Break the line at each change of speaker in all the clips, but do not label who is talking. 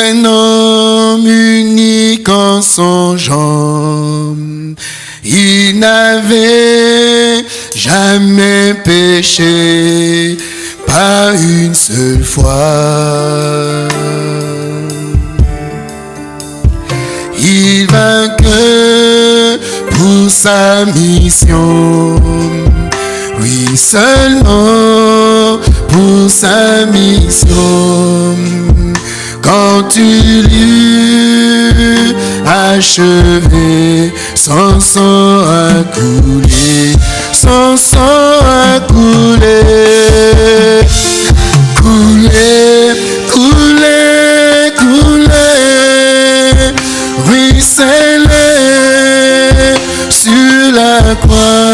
un homme unique en son genre. Il n'avait jamais péché, pas une seule fois. Il vint que pour sa mission, oui seulement pour sa mission. Quand tu l'eus achevé, son sang a coulé, son sang a coulé, coulé, coulé, coulé, ruisselé sur la croix,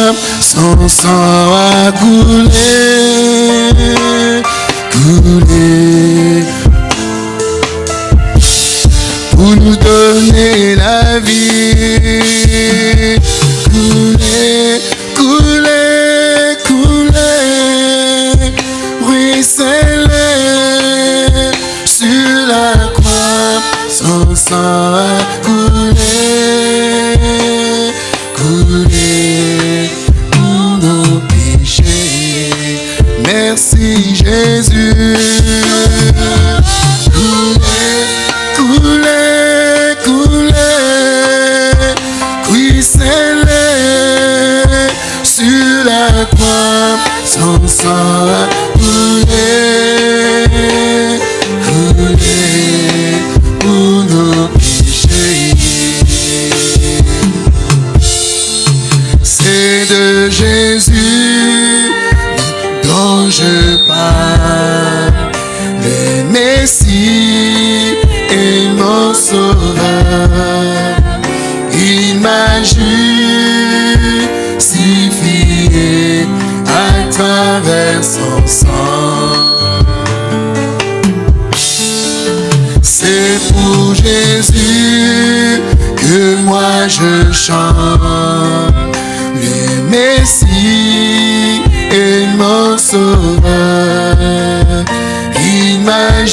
son sang a coulé, coulé, pour nous donner la vie. Couler, couler, couler, ruisseler sur la croix, son sang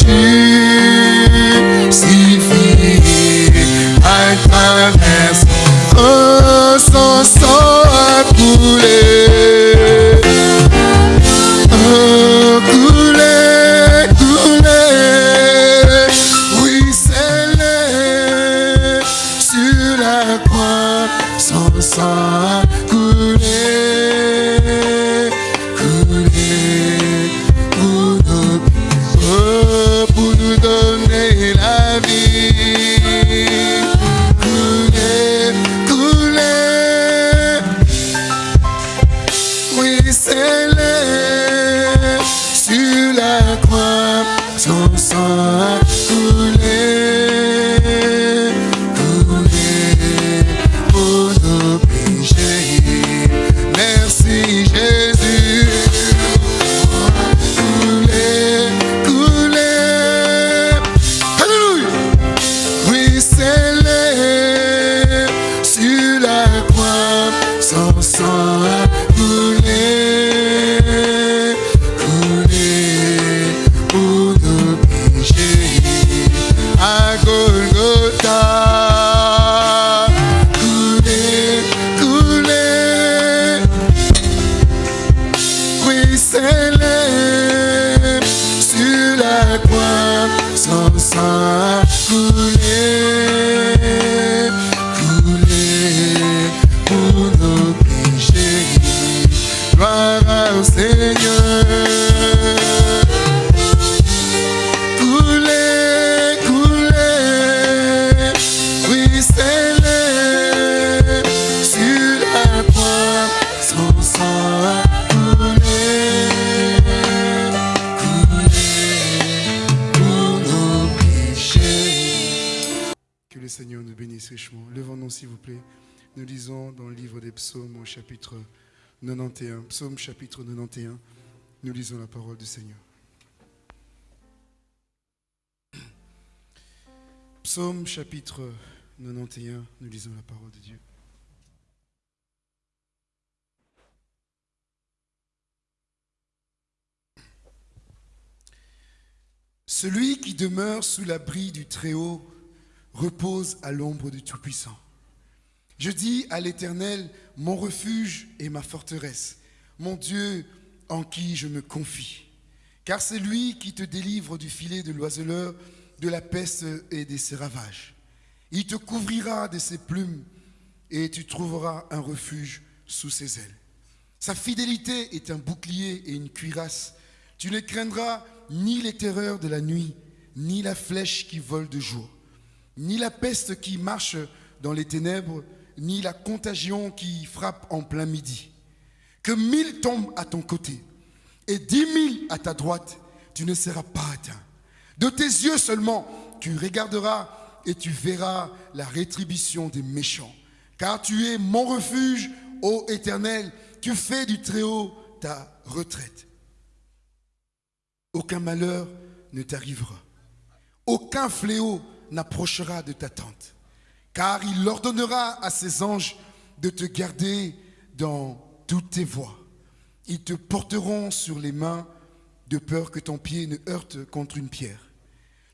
m'a nous lisons la parole du Seigneur. Psaume chapitre 91, nous lisons la parole de Dieu. Celui qui demeure sous l'abri du Très-Haut repose à l'ombre du Tout-Puissant. Je dis à l'Éternel, mon refuge et ma forteresse, mon Dieu, en qui je me confie. Car c'est lui qui te délivre du filet de l'oiseleur, de la peste et de ses ravages. Il te couvrira de ses plumes et tu trouveras un refuge sous ses ailes. Sa fidélité est un bouclier et une cuirasse. Tu ne craindras ni les terreurs de la nuit, ni la flèche qui vole de jour, ni la peste qui marche dans les ténèbres, ni la contagion qui frappe en plein midi. Que mille tombent à ton côté et dix mille à ta droite, tu ne seras pas atteint. De tes yeux seulement, tu regarderas et tu verras la rétribution des méchants. Car tu es mon refuge, ô Éternel, tu fais du Très-Haut ta retraite. Aucun malheur ne t'arrivera. Aucun fléau n'approchera de ta tente. Car il ordonnera à ses anges de te garder dans toutes tes voies. Ils te porteront sur les mains de peur que ton pied ne heurte contre une pierre.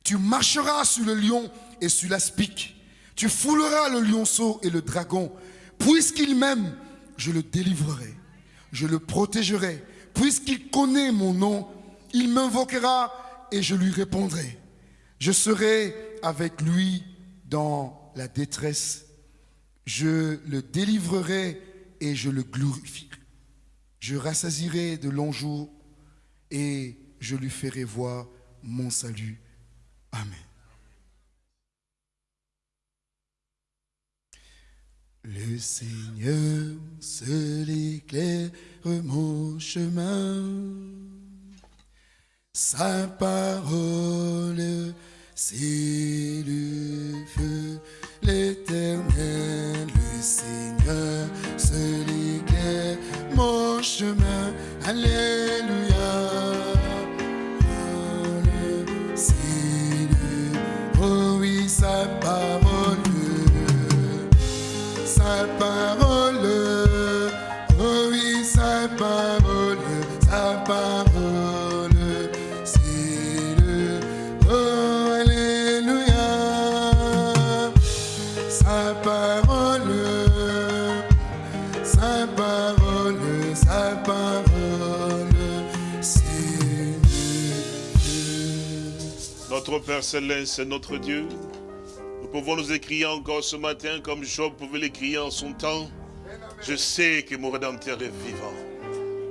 Tu marcheras sur le lion et sur l'aspic. Tu fouleras le lionceau et le dragon. Puisqu'il m'aime, je le délivrerai. Je le protégerai. Puisqu'il connaît mon nom, il m'invoquera et je lui répondrai. Je serai avec lui dans la détresse. Je le délivrerai et je le glorifierai. Je rassasirai de longs jours et je lui ferai voir mon salut. Amen. Le Seigneur seul éclaire mon chemin. Sa parole, c'est le feu, l'éternel, le Seigneur, seul éclaire mon chemin. Alléluia. Le, oh oui, sa parole, sa parole, oh oui, sa parole, sa parole.
Notre Père Céleste, notre Dieu, nous pouvons nous écrire encore ce matin comme Job pouvait l'écrire en son temps. Je sais que mon Rédempteur est vivant.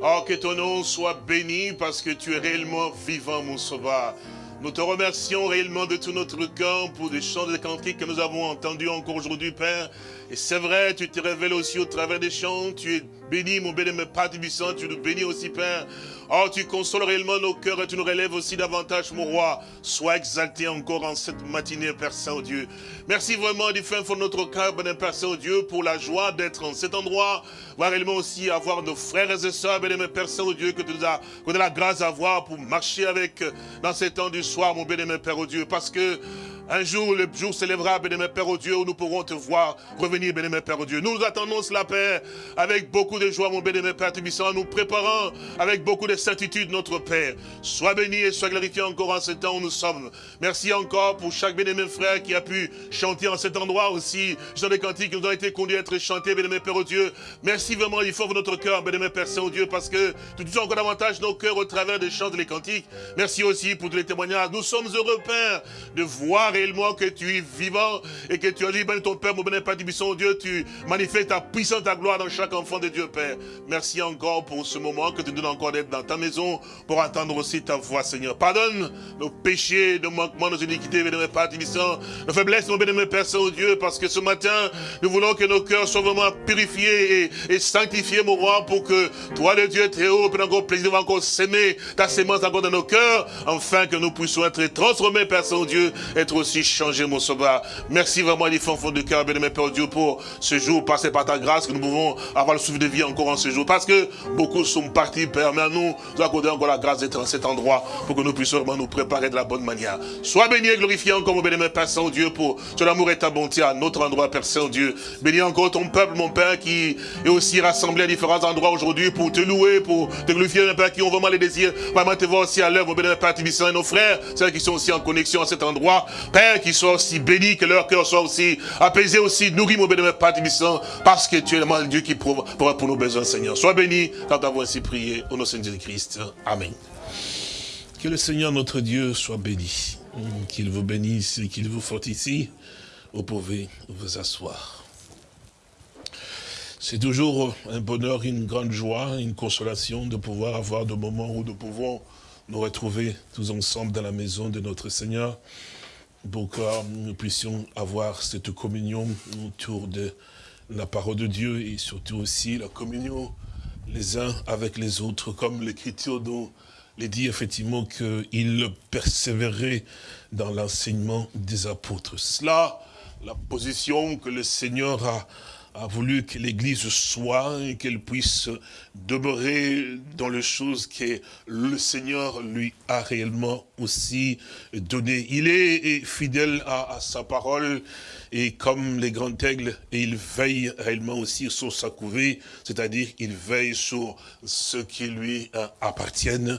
Oh, que ton nom soit béni parce que tu es réellement vivant, mon Sauveur. Nous te remercions réellement de tout notre cœur pour les chants de cantiques que nous avons entendus encore aujourd'hui, Père. Et c'est vrai, tu te révèles aussi au travers des chants. Tu es béni, mon béni, mon Père Tubissant. Tu nous bénis aussi, Père. Oh, tu consoles réellement nos cœurs et tu nous relèves aussi davantage, mon roi. Sois exalté encore en cette matinée, Père Saint-Dieu. Merci vraiment du fin de notre cœur, Père Saint-Dieu, pour la joie d'être en cet endroit. Voir réellement aussi avoir nos frères et sœurs, Père Saint-Dieu, que tu nous as, que la grâce à pour marcher avec dans ces temps du soir, mon béni Père Dieu. Parce que un jour, le jour s'élèvera, bénémoine Père au Dieu, où nous pourrons te voir revenir, bénémoine Père au Dieu. Nous attendons cela, Père, avec beaucoup de joie, mon bénémoine Père Tubissant, nous préparant avec beaucoup de certitude notre Père. Sois béni et sois glorifié encore en ce temps où nous sommes. Merci encore pour chaque bénémoine frère qui a pu chanter en cet endroit aussi. Dans les cantiques qui nous ont été conduits à être chantés, bénémoine Père au Dieu. Merci vraiment, il faut notre cœur, bénémoine Père Saint-Dieu, parce que tu touches encore davantage nos cœurs au travers des chants et des cantiques. Merci aussi pour tous les témoignages. Nous sommes heureux, Père, de voir réellement que tu es vivant et que tu as dit, ben ton Père, mon béni, Père Tibisson, Dieu, tu manifestes ta puissance, ta gloire dans chaque enfant de Dieu, Père. Merci encore pour ce moment que tu donnes encore d'être dans ta maison pour entendre aussi ta voix, Seigneur. Pardonne nos péchés, nos manquements, nos iniquités, béni, Père Tibisson, nos faiblesses, mon béni, Père Saint-Dieu, parce que ce matin, nous voulons que nos cœurs soient vraiment purifiés et, sanctifiés, mon roi, pour que toi, le Dieu très haut, peut encore plaisir, encore s'aimer ta sémence encore dans nos cœurs, afin que nous puissions être transformés, Père Saint-Dieu, être aussi changer mon sauveur. Merci vraiment, les fond de cœur, bien Père Dieu, pour ce jour passé par ta grâce, que nous pouvons avoir le souffle de vie encore en ce jour. Parce que beaucoup sont partis, Père, mais à nous, nous accordons encore la grâce d'être dans cet endroit pour que nous puissions vraiment nous préparer de la bonne manière. Sois béni et glorifié encore, mon bien Père Saint-Dieu, pour ton amour et ta bonté à notre endroit, Père Saint-Dieu. Bénis encore ton peuple, mon Père, qui est aussi rassemblé à différents endroits aujourd'hui pour te louer, pour te glorifier, mon Père, qui ont vraiment les désirs, vraiment te voir aussi à l'œuvre, mon bien Père, et nos frères, ceux qui sont aussi en connexion à cet endroit. Père, qu'ils soient aussi bénis, que leur cœur soit aussi apaisé, aussi nourri, mon bénémoine Père parce que tu es le Dieu qui pourra pour nos besoins, Seigneur. Sois béni quand avons ainsi prié, au nom de Jésus-Christ. Amen. Que le Seigneur notre Dieu soit béni, qu'il vous bénisse et qu'il vous fortifie. Vous pouvez vous asseoir. C'est toujours un bonheur, une grande joie, une consolation de pouvoir avoir des moments où nous pouvons nous retrouver tous ensemble dans la maison de notre Seigneur pour que nous puissions avoir cette communion autour de la parole de Dieu et surtout aussi la communion les uns avec les autres, comme l'Écriture dont il dit effectivement qu'il persévérait dans l'enseignement des apôtres. Cela, la position que le Seigneur a a voulu que l'Église soit et qu'elle puisse demeurer dans les choses que le Seigneur lui a réellement aussi donné. Il est fidèle à, sa parole et comme les grands aigles, il veille réellement aussi sur sa couvée, c'est-à-dire il veille sur ce qui lui appartiennent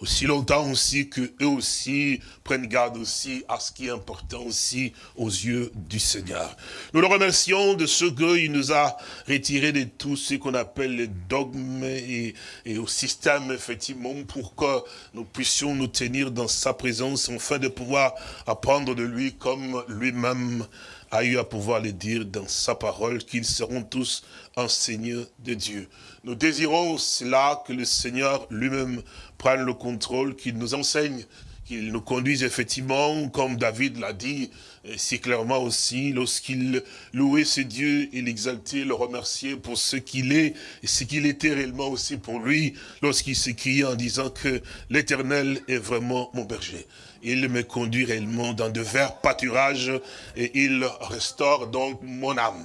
aussi longtemps aussi que eux aussi prennent garde aussi à ce qui est important aussi aux yeux du Seigneur. Nous le remercions de ce qu'il nous a retiré de tout ce qu'on appelle les dogmes et, et, au système, effectivement, pour que nous puissions nous tenir dans sa présence, afin de pouvoir apprendre de lui comme lui-même a eu à pouvoir le dire dans sa parole, qu'ils seront tous enseignés de Dieu. Nous désirons cela que le Seigneur lui-même prenne le contrôle, qu'il nous enseigne, qu'il nous conduise effectivement, comme David l'a dit, si clairement aussi, lorsqu'il louait ses dieux, il exaltait, le remerciait pour ce qu'il est, et ce qu'il était réellement aussi pour lui, lorsqu'il s'écriait en disant que l'éternel est vraiment mon berger. Il me conduit réellement dans de verts pâturages, et il restaure donc mon âme.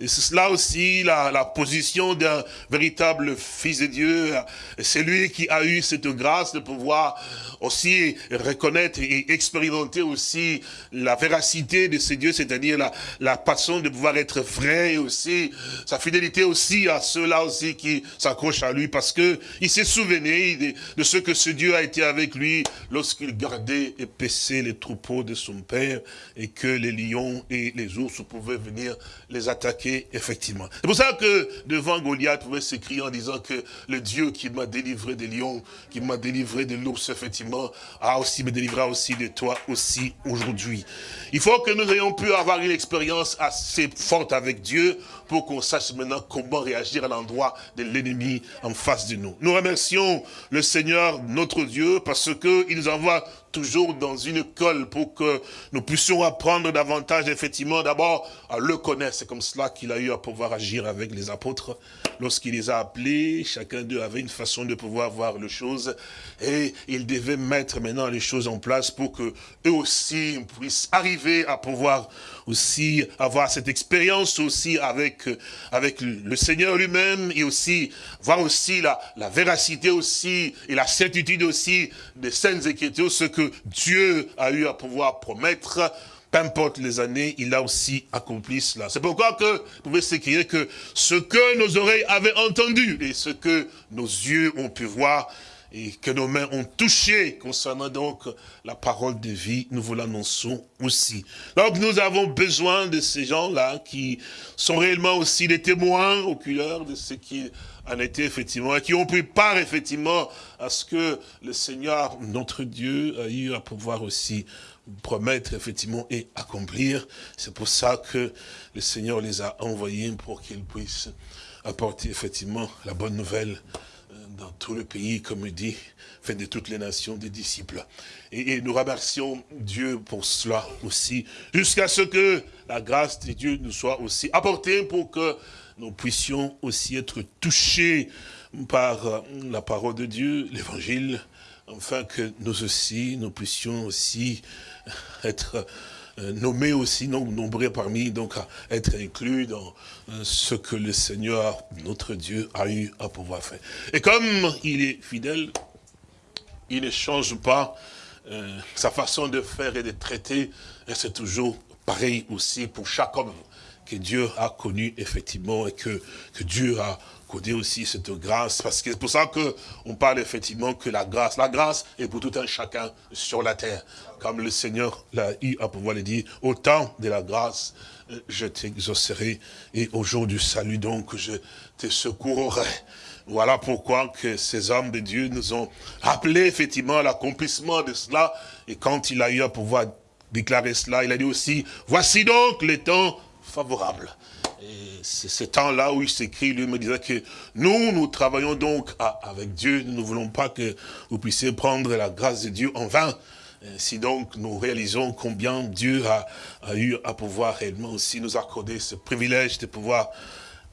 C'est cela aussi la, la position d'un véritable fils de Dieu. C'est lui qui a eu cette grâce de pouvoir aussi reconnaître et expérimenter aussi la véracité de ce Dieu, c'est-à-dire la, la façon de pouvoir être vrai et aussi sa fidélité aussi à ceux-là aussi qui s'accrochent à lui parce que il s'est souvenu de, de, ce que ce Dieu a été avec lui lorsqu'il gardait et paissait les troupeaux de son père et que les lions et les ours pouvaient venir les attaquer effectivement. C'est pour ça que devant Goliath pouvait s'écrier en disant que le Dieu qui m'a délivré des lions, qui m'a délivré de l'ours, effectivement, a aussi me délivrera aussi de toi aussi aujourd'hui. Il faut que nous ayons pu avoir une expérience assez forte avec Dieu pour qu'on sache maintenant comment réagir à l'endroit de l'ennemi en face de nous. Nous remercions le Seigneur, notre Dieu, parce qu'il nous envoie toujours dans une école pour que nous puissions apprendre davantage, effectivement, d'abord à le connaître. C'est comme cela qu'il a eu à pouvoir agir avec les apôtres. Lorsqu'il les a appelés, chacun d'eux avait une façon de pouvoir voir les choses. Et il devait mettre maintenant les choses en place pour que eux aussi puissent arriver à pouvoir aussi avoir cette expérience aussi avec, avec le Seigneur lui-même et aussi voir aussi la, véracité aussi et la certitude aussi des saintes écritures, ce Dieu a eu à pouvoir promettre peu importe les années, il a aussi accompli cela. C'est pourquoi vous pouvez s'écrire que ce que nos oreilles avaient entendu et ce que nos yeux ont pu voir, et que nos mains ont touché concernant donc la parole de vie, nous vous l'annonçons aussi. Donc nous avons besoin de ces gens-là qui sont réellement aussi des témoins oculaires de ce qui en était effectivement, et qui ont pris part effectivement à ce que le Seigneur, notre Dieu, a eu à pouvoir aussi promettre effectivement et accomplir. C'est pour ça que le Seigneur les a envoyés pour qu'ils puissent apporter effectivement la bonne nouvelle dans tout le pays, comme il dit, fait de toutes les nations des disciples. Et, nous remercions Dieu pour cela aussi, jusqu'à ce que la grâce de Dieu nous soit aussi apportée pour que nous puissions aussi être touchés par la parole de Dieu, l'évangile, afin que nous aussi, nous puissions aussi être euh, nommés aussi, nombreux parmi, donc être inclus dans euh, ce que le Seigneur, notre Dieu, a eu à pouvoir faire. Et comme il est fidèle, il ne change pas euh, sa façon de faire et de traiter, et c'est toujours pareil aussi pour chaque homme que Dieu a connu effectivement et que, Dieu a codé aussi cette grâce, parce que c'est pour ça qu'on parle effectivement que la grâce, la grâce est pour tout un chacun sur la terre, comme le Seigneur l'a eu à pouvoir le dire, au temps de la grâce, euh, je t'exaucerai, et au jour du salut donc, je te secourrai. Voilà pourquoi que ces hommes de Dieu nous ont rappelé effectivement l'accomplissement de cela. Et quand il a eu à pouvoir déclarer cela, il a dit aussi, voici donc les temps favorables. Et c'est ce temps-là où il s'écrit, lui me disait que nous, nous travaillons donc avec Dieu. Nous ne voulons pas que vous puissiez prendre la grâce de Dieu en vain. Si donc nous réalisons combien Dieu a, a eu à pouvoir réellement aussi nous accorder ce privilège de pouvoir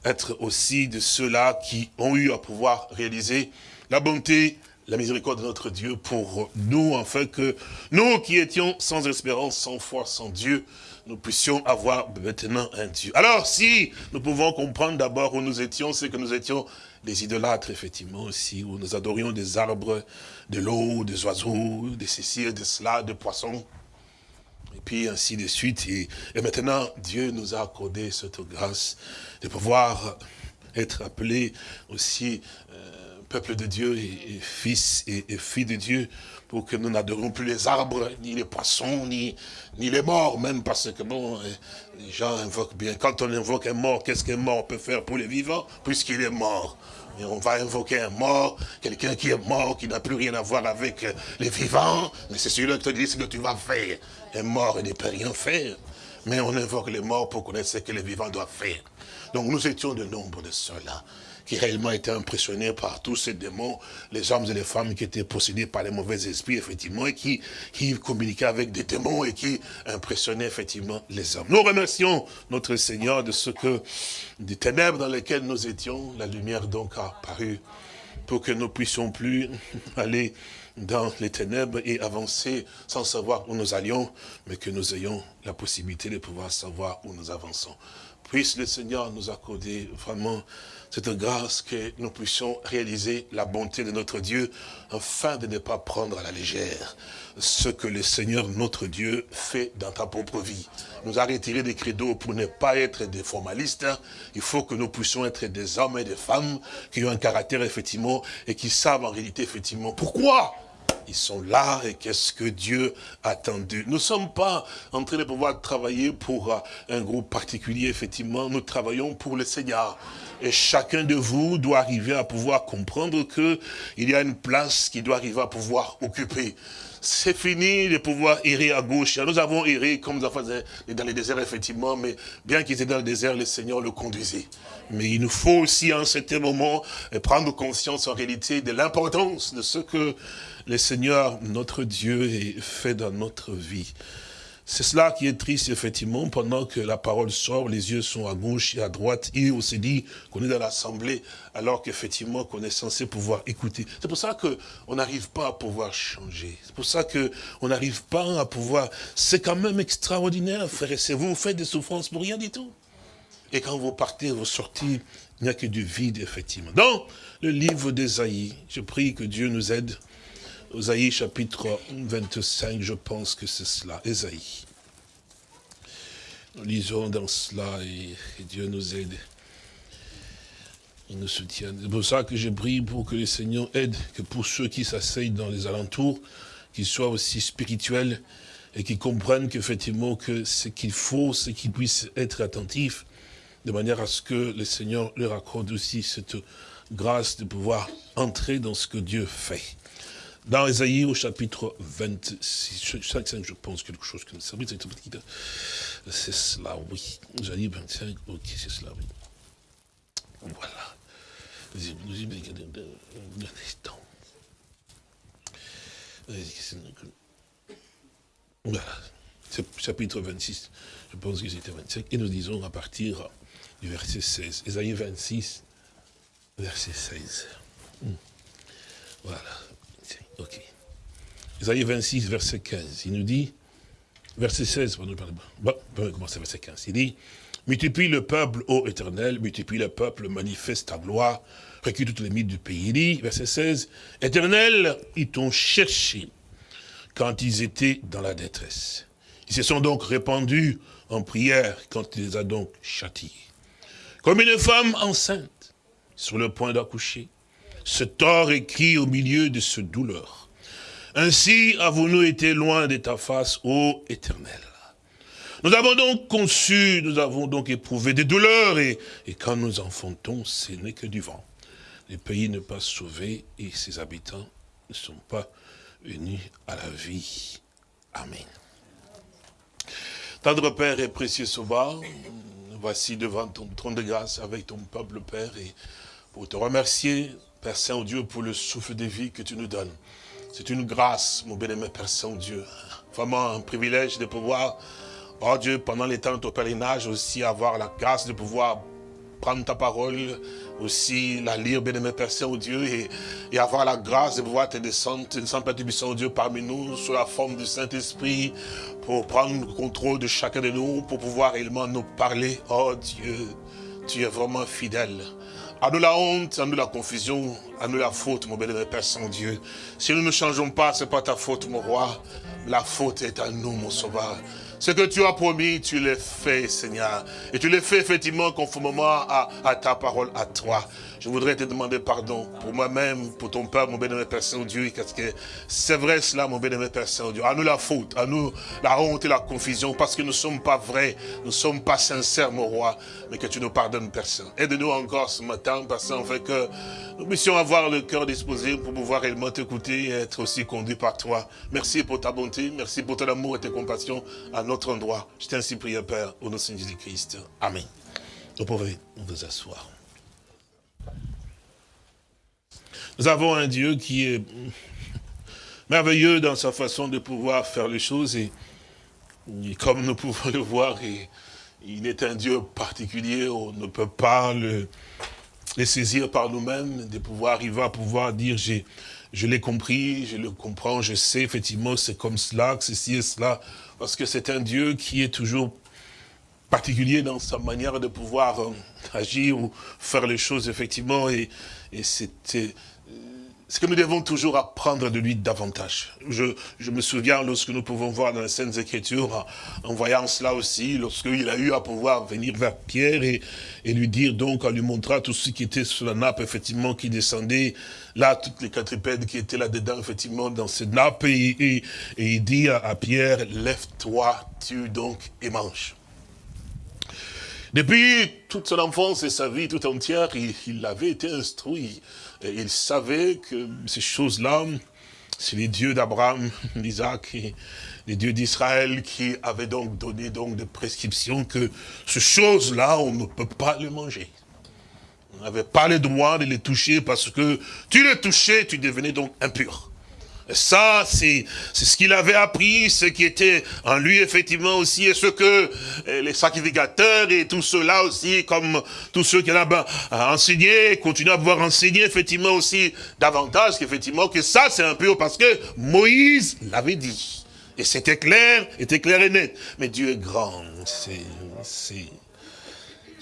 être aussi de ceux-là qui ont eu à pouvoir réaliser la bonté, la miséricorde de notre Dieu pour nous, afin que nous qui étions sans espérance, sans foi, sans Dieu, nous puissions avoir maintenant un Dieu. Alors, si nous pouvons comprendre d'abord où nous étions, c'est que nous étions des idolâtres, effectivement, aussi, où nous adorions des arbres, de l'eau, des oiseaux, des céciles, de cela, des poissons, et puis ainsi de suite. Et, maintenant, Dieu nous a accordé cette grâce de pouvoir être appelé aussi euh, peuple de Dieu et, fils et, filles de Dieu pour que nous n'adorions plus les arbres, ni les poissons, ni, ni les morts, même parce que bon, euh, les gens invoquent bien. Quand on invoque un mort, qu'est-ce qu'un mort peut faire pour les vivants? Puisqu'il est mort. Et on va invoquer un mort, quelqu'un qui est mort, qui n'a plus rien à voir avec euh, les vivants, mais c'est celui-là qui te dit ce que tu vas faire. Un mort, il ne peut rien faire. Mais on invoque les morts pour connaître ce que les vivants doivent faire. Donc nous étions de nombre de ceux-là qui réellement étaient impressionnés par tous ces démons, les hommes et les femmes qui étaient possédés par les mauvais esprits, effectivement, et qui, qui communiquaient avec des démons et qui impressionnaient effectivement les hommes. Nous remercions notre Seigneur de ce que, des ténèbres dans lesquelles nous étions, la lumière donc a apparu pour que nous puissions plus aller dans les ténèbres et avancer sans savoir où nous allions, mais que nous ayons la possibilité de pouvoir savoir où nous avançons. Puisse le Seigneur nous accorder vraiment cette grâce que nous puissions réaliser la bonté de notre Dieu afin de ne pas prendre à la légère ce que le Seigneur notre Dieu fait dans ta propre vie. Nous a retiré des credos pour ne pas être des formalistes. Il faut que nous puissions être des hommes et des femmes qui ont un caractère effectivement et qui savent en réalité effectivement pourquoi ils sont là et qu'est-ce que Dieu attendu. Nous ne sommes pas en train de pouvoir travailler pour un groupe particulier, effectivement. Nous travaillons pour le Seigneur. Et chacun de vous doit arriver à pouvoir comprendre qu'il y a une place qu'il doit arriver à pouvoir occuper c'est fini de pouvoir errer à gauche. Nous avons erré comme nous avons dans les déserts, effectivement, mais bien qu'il était dans le désert, le Seigneur le conduisait. Mais il nous faut aussi, en certain moment, prendre conscience en réalité de l'importance de ce que le Seigneur, notre Dieu, fait dans notre vie. C'est cela qui est triste, effectivement, pendant que la parole sort, les yeux sont à gauche et à droite, et on s'est dit qu'on est dans l'assemblée, alors qu'effectivement, qu'on est censé pouvoir écouter. C'est pour ça qu'on n'arrive pas à pouvoir changer. C'est pour ça qu'on n'arrive pas à pouvoir... C'est quand même extraordinaire, frère, et vous, vous faites des souffrances pour rien du tout. Et quand vous partez, vous sortez, il n'y a que du vide, effectivement. Dans le livre d'Ésaïe, je prie que Dieu nous aide Osaïe chapitre 25, je pense que c'est cela, Esaïe. Nous lisons dans cela et, Dieu nous aide. Il nous soutient. C'est pour ça que je prie pour que le Seigneur aide, que pour ceux qui s'asseyent dans les alentours, qu'ils soient aussi spirituels et qu'ils comprennent qu'effectivement que ce qu'il faut, c'est qu'ils puissent être attentifs, de manière à ce que le Seigneur leur accorde aussi cette grâce de pouvoir entrer dans ce que Dieu fait. Dans Esaïe au chapitre 26, 5, je pense, quelque chose comme ça. C'est cela, oui. Esaïe 25, ok, c'est cela, oui. Voilà. Voilà. Chapitre 26, je pense que c'était 25. Et nous disons à partir du verset 16. Esaïe 26, verset 16. Hmm. Voilà. Ok. Isaïe 26, verset 15, il nous dit, verset 16, bon, on va commencer verset 15. Il dit, multiplie le peuple, ô éternel, multiplie le peuple, manifeste ta gloire, recule toutes les mythes du pays. Il dit, verset 16, éternel, ils t'ont cherché quand ils étaient dans la détresse. Ils se sont donc répandus en prière quand il les a donc châtiés. Comme une femme enceinte, sur le point d'accoucher, ce tort écrit au milieu de ce douleur. Ainsi avons-nous été loin de ta face, ô éternel. Nous avons donc conçu, nous avons donc éprouvé des douleurs, et, quand nous enfantons, ce n'est que du vent. Le pays n'est pas sauvé, et ses habitants ne sont pas venus à la vie. Amen. Tendre Père et précieux Sauveur, voici devant ton trône de grâce avec ton peuple, Père, et pour te remercier, Père Saint-Dieu, pour le souffle de vie que tu nous donnes. C'est une grâce, mon bien-aimé Père Saint-Dieu. Vraiment un privilège de pouvoir, oh Dieu, pendant les temps de ton pèlerinage, aussi avoir la grâce de pouvoir prendre ta parole, aussi la lire, bien aimé Père Saint-Dieu, et, et, avoir la grâce de pouvoir te descendre, te descendre, Père Saint-Dieu, parmi nous, sous la forme du Saint-Esprit, pour prendre le contrôle de chacun de nous, pour pouvoir réellement nous parler. Oh Dieu, tu es vraiment fidèle. À nous la honte, à nous la confusion, à nous la faute, mon bien-aimé Père Saint-Dieu. Si nous ne changeons pas, ce n'est pas ta faute, mon roi. La faute est à nous, mon sauveur. Ce que tu as promis, tu l'as fait, Seigneur. Et tu l'as fait effectivement conformément à, ta parole, à toi. Je voudrais te demander pardon pour moi-même, pour ton Père, mon bénémoine Père Saint-Dieu, parce que c'est vrai cela, mon bénémoine Père Saint-Dieu. À nous la faute, à nous la honte et la confusion, parce que nous ne sommes pas vrais, nous ne sommes pas sincères, mon roi, mais que tu nous pardonnes, Saint. Aide-nous encore ce matin, Père Saint, fait que nous puissions avoir le cœur disposé pour pouvoir réellement t'écouter et être aussi conduit par toi. Merci pour ta bonté, merci pour ton amour et tes compassions à notre endroit. Je t'ai ainsi prié, Père, au nom de Jésus-Christ. Amen. Vous pouvez vous asseoir. Nous avons un Dieu qui est merveilleux dans sa façon de pouvoir faire les choses et, comme nous pouvons le voir, il est un Dieu particulier, on ne peut pas le, saisir par nous-mêmes, de pouvoir, il va pouvoir dire, je l'ai compris, je le comprends, je sais, effectivement, c'est comme cela, que ceci et cela, parce que c'est un Dieu qui est toujours particulier dans sa manière de pouvoir euh, agir ou faire les choses, effectivement, et, et c'était ce que nous devons toujours apprendre de lui davantage. Je, je, me souviens lorsque nous pouvons voir dans les Saintes Écritures, en, voyant cela aussi, lorsqu'il a eu à pouvoir venir vers Pierre et, et, lui dire donc, en lui montrant tout ce qui était sur la nappe, effectivement, qui descendait, là, toutes les quadrupèdes qui étaient là-dedans, effectivement, dans cette nappe, et, et, et il dit à, à Pierre, lève-toi, tue donc et mange. Depuis toute son enfance et sa vie tout entière, il, il avait été instruit et il savait que ces choses-là, c'est les dieux d'Abraham, d'Isaac les dieux d'Israël qui avaient donc donné donc des prescriptions que ces choses-là, on ne peut pas les manger. On n'avait pas le droit de les toucher parce que tu les touchais, tu devenais donc impur. Ça, c'est ce qu'il avait appris, ce qui était en lui, effectivement, aussi, et ce que les sacrificateurs et tout cela aussi, comme tous ceux qui ont ben, enseigné, continuent à pouvoir enseigner, effectivement, aussi, davantage, qu'effectivement, que ça, c'est un peu parce que Moïse l'avait dit. Et c'était clair, était clair et net. Mais Dieu est grand, c'est...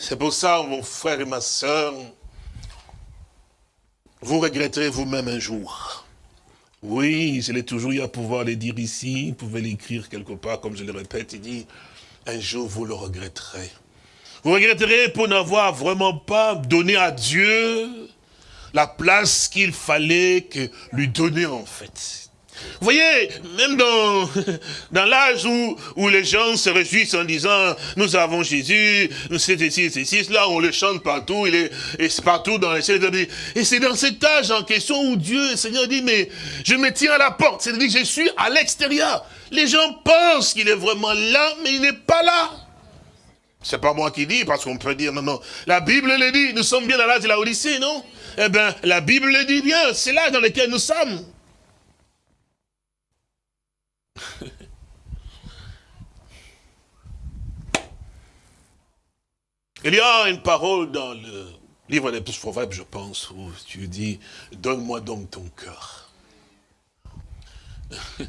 C'est pour ça, mon frère et ma soeur, vous regretterez vous-même un jour oui, je l'ai toujours eu à pouvoir les dire ici, vous pouvez l'écrire quelque part, comme je le répète, il dit, un jour vous le regretterez. Vous regretterez pour n'avoir vraiment pas donné à Dieu la place qu'il fallait que lui donner en fait. Vous voyez, même dans, l'âge où, les gens se réjouissent en disant, nous avons Jésus, c'est ici, c'est ici, là, on le chante partout, il est, partout dans les cieux. Et c'est dans cet âge en question où Dieu, le Seigneur dit, mais je me tiens à la porte, c'est-à-dire que je suis à l'extérieur. Les gens pensent qu'il est vraiment là, mais il n'est pas là. C'est pas moi qui dis, parce qu'on peut dire, non, non. La Bible le dit, nous sommes bien dans l'âge de la Odyssée, non? Eh bien, la Bible le dit bien, c'est l'âge dans lequel nous sommes. Il y a une parole dans le livre des proverbes, je pense, où tu dis, donne-moi donc ton cœur. Vous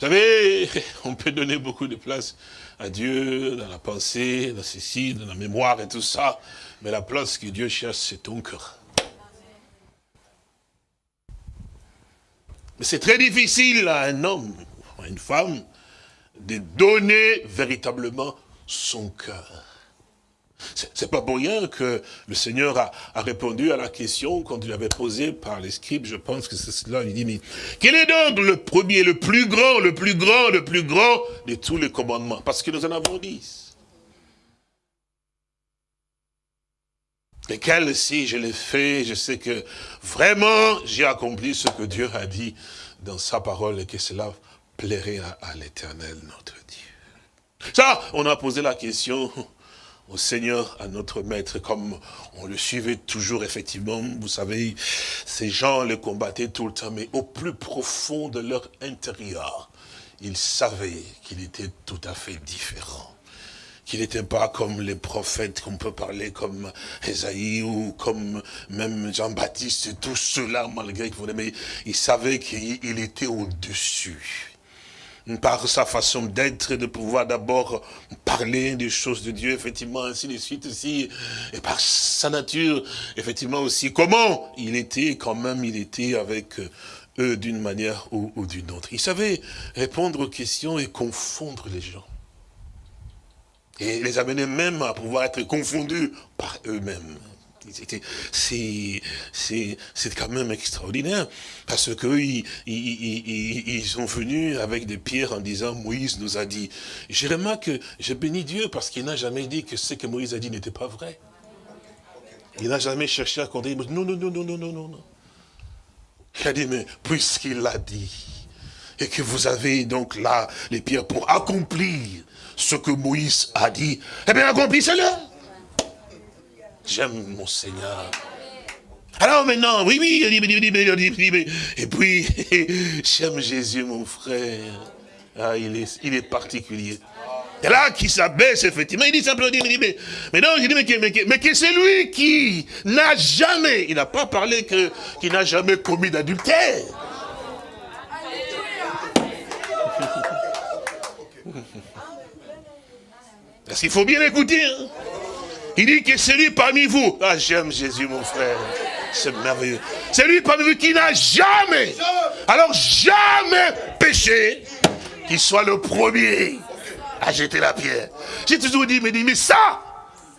savez, on peut donner beaucoup de place à Dieu, dans la pensée, dans ceci, dans la mémoire et tout ça. Mais la place que Dieu cherche, c'est ton cœur. Mais c'est très difficile à un homme, une femme, de donner véritablement son cœur. C'est pas pour rien que le Seigneur a, répondu à la question quand il avait posé par les scribes, je pense que c'est cela, il dit, mais quel est donc le premier, le plus grand, le plus grand, le plus grand de tous les commandements? Parce que nous en avons dix. Lesquels, si je l'ai fait, je sais que vraiment j'ai accompli ce que Dieu a dit dans sa parole et que cela plairait à l'éternel notre Dieu. Ça, on a posé la question, au Seigneur, à notre Maître, comme on le suivait toujours, effectivement. Vous savez, ces gens le combattaient tout le temps, mais au plus profond de leur intérieur, ils savaient qu'il était tout à fait différent qu'il n'était pas comme les prophètes qu'on peut parler comme Esaïe ou comme même Jean-Baptiste et tous ceux-là, malgré qu'ils mais il savait qu'il était au-dessus par sa façon d'être, de pouvoir d'abord parler des choses de Dieu, effectivement, ainsi de suite aussi, et par sa nature, effectivement aussi, comment il était, quand même, il était avec eux d'une manière ou, ou d'une autre. Il savait répondre aux questions et confondre les gens. Et les amener même à pouvoir être confondus par eux-mêmes. C'est quand même extraordinaire, parce que ils, ils, sont venus avec des pierres en disant, Moïse nous a dit. Je remarque que je bénis Dieu, parce qu'il n'a jamais dit que ce que Moïse a dit n'était pas vrai. Il n'a jamais cherché à condamner. Non, non, non, non, non, non, non. Il a dit, mais puisqu'il l'a dit, et que vous avez donc là les pierres pour accomplir ce que Moïse a dit, eh bien accomplissez-le. J'aime mon Seigneur. Alors maintenant, oui, oui, et puis, j'aime Jésus, mon frère. Ah, il est, il est particulier. Et là, qui s'abaisse, effectivement, il dit simplement, mais, mais non, je dis, mais, mais, mais que c'est lui qui n'a jamais, il n'a pas parlé que, qui n'a jamais commis d'adultère. Parce qu'il faut bien écouter. Hein. Il dit que c'est lui parmi vous. Ah, j'aime Jésus, mon frère. C'est merveilleux. C'est lui parmi vous qui n'a jamais, alors jamais péché, qu'il soit le premier à jeter la pierre. J'ai toujours dit, mais, dit, mais ça,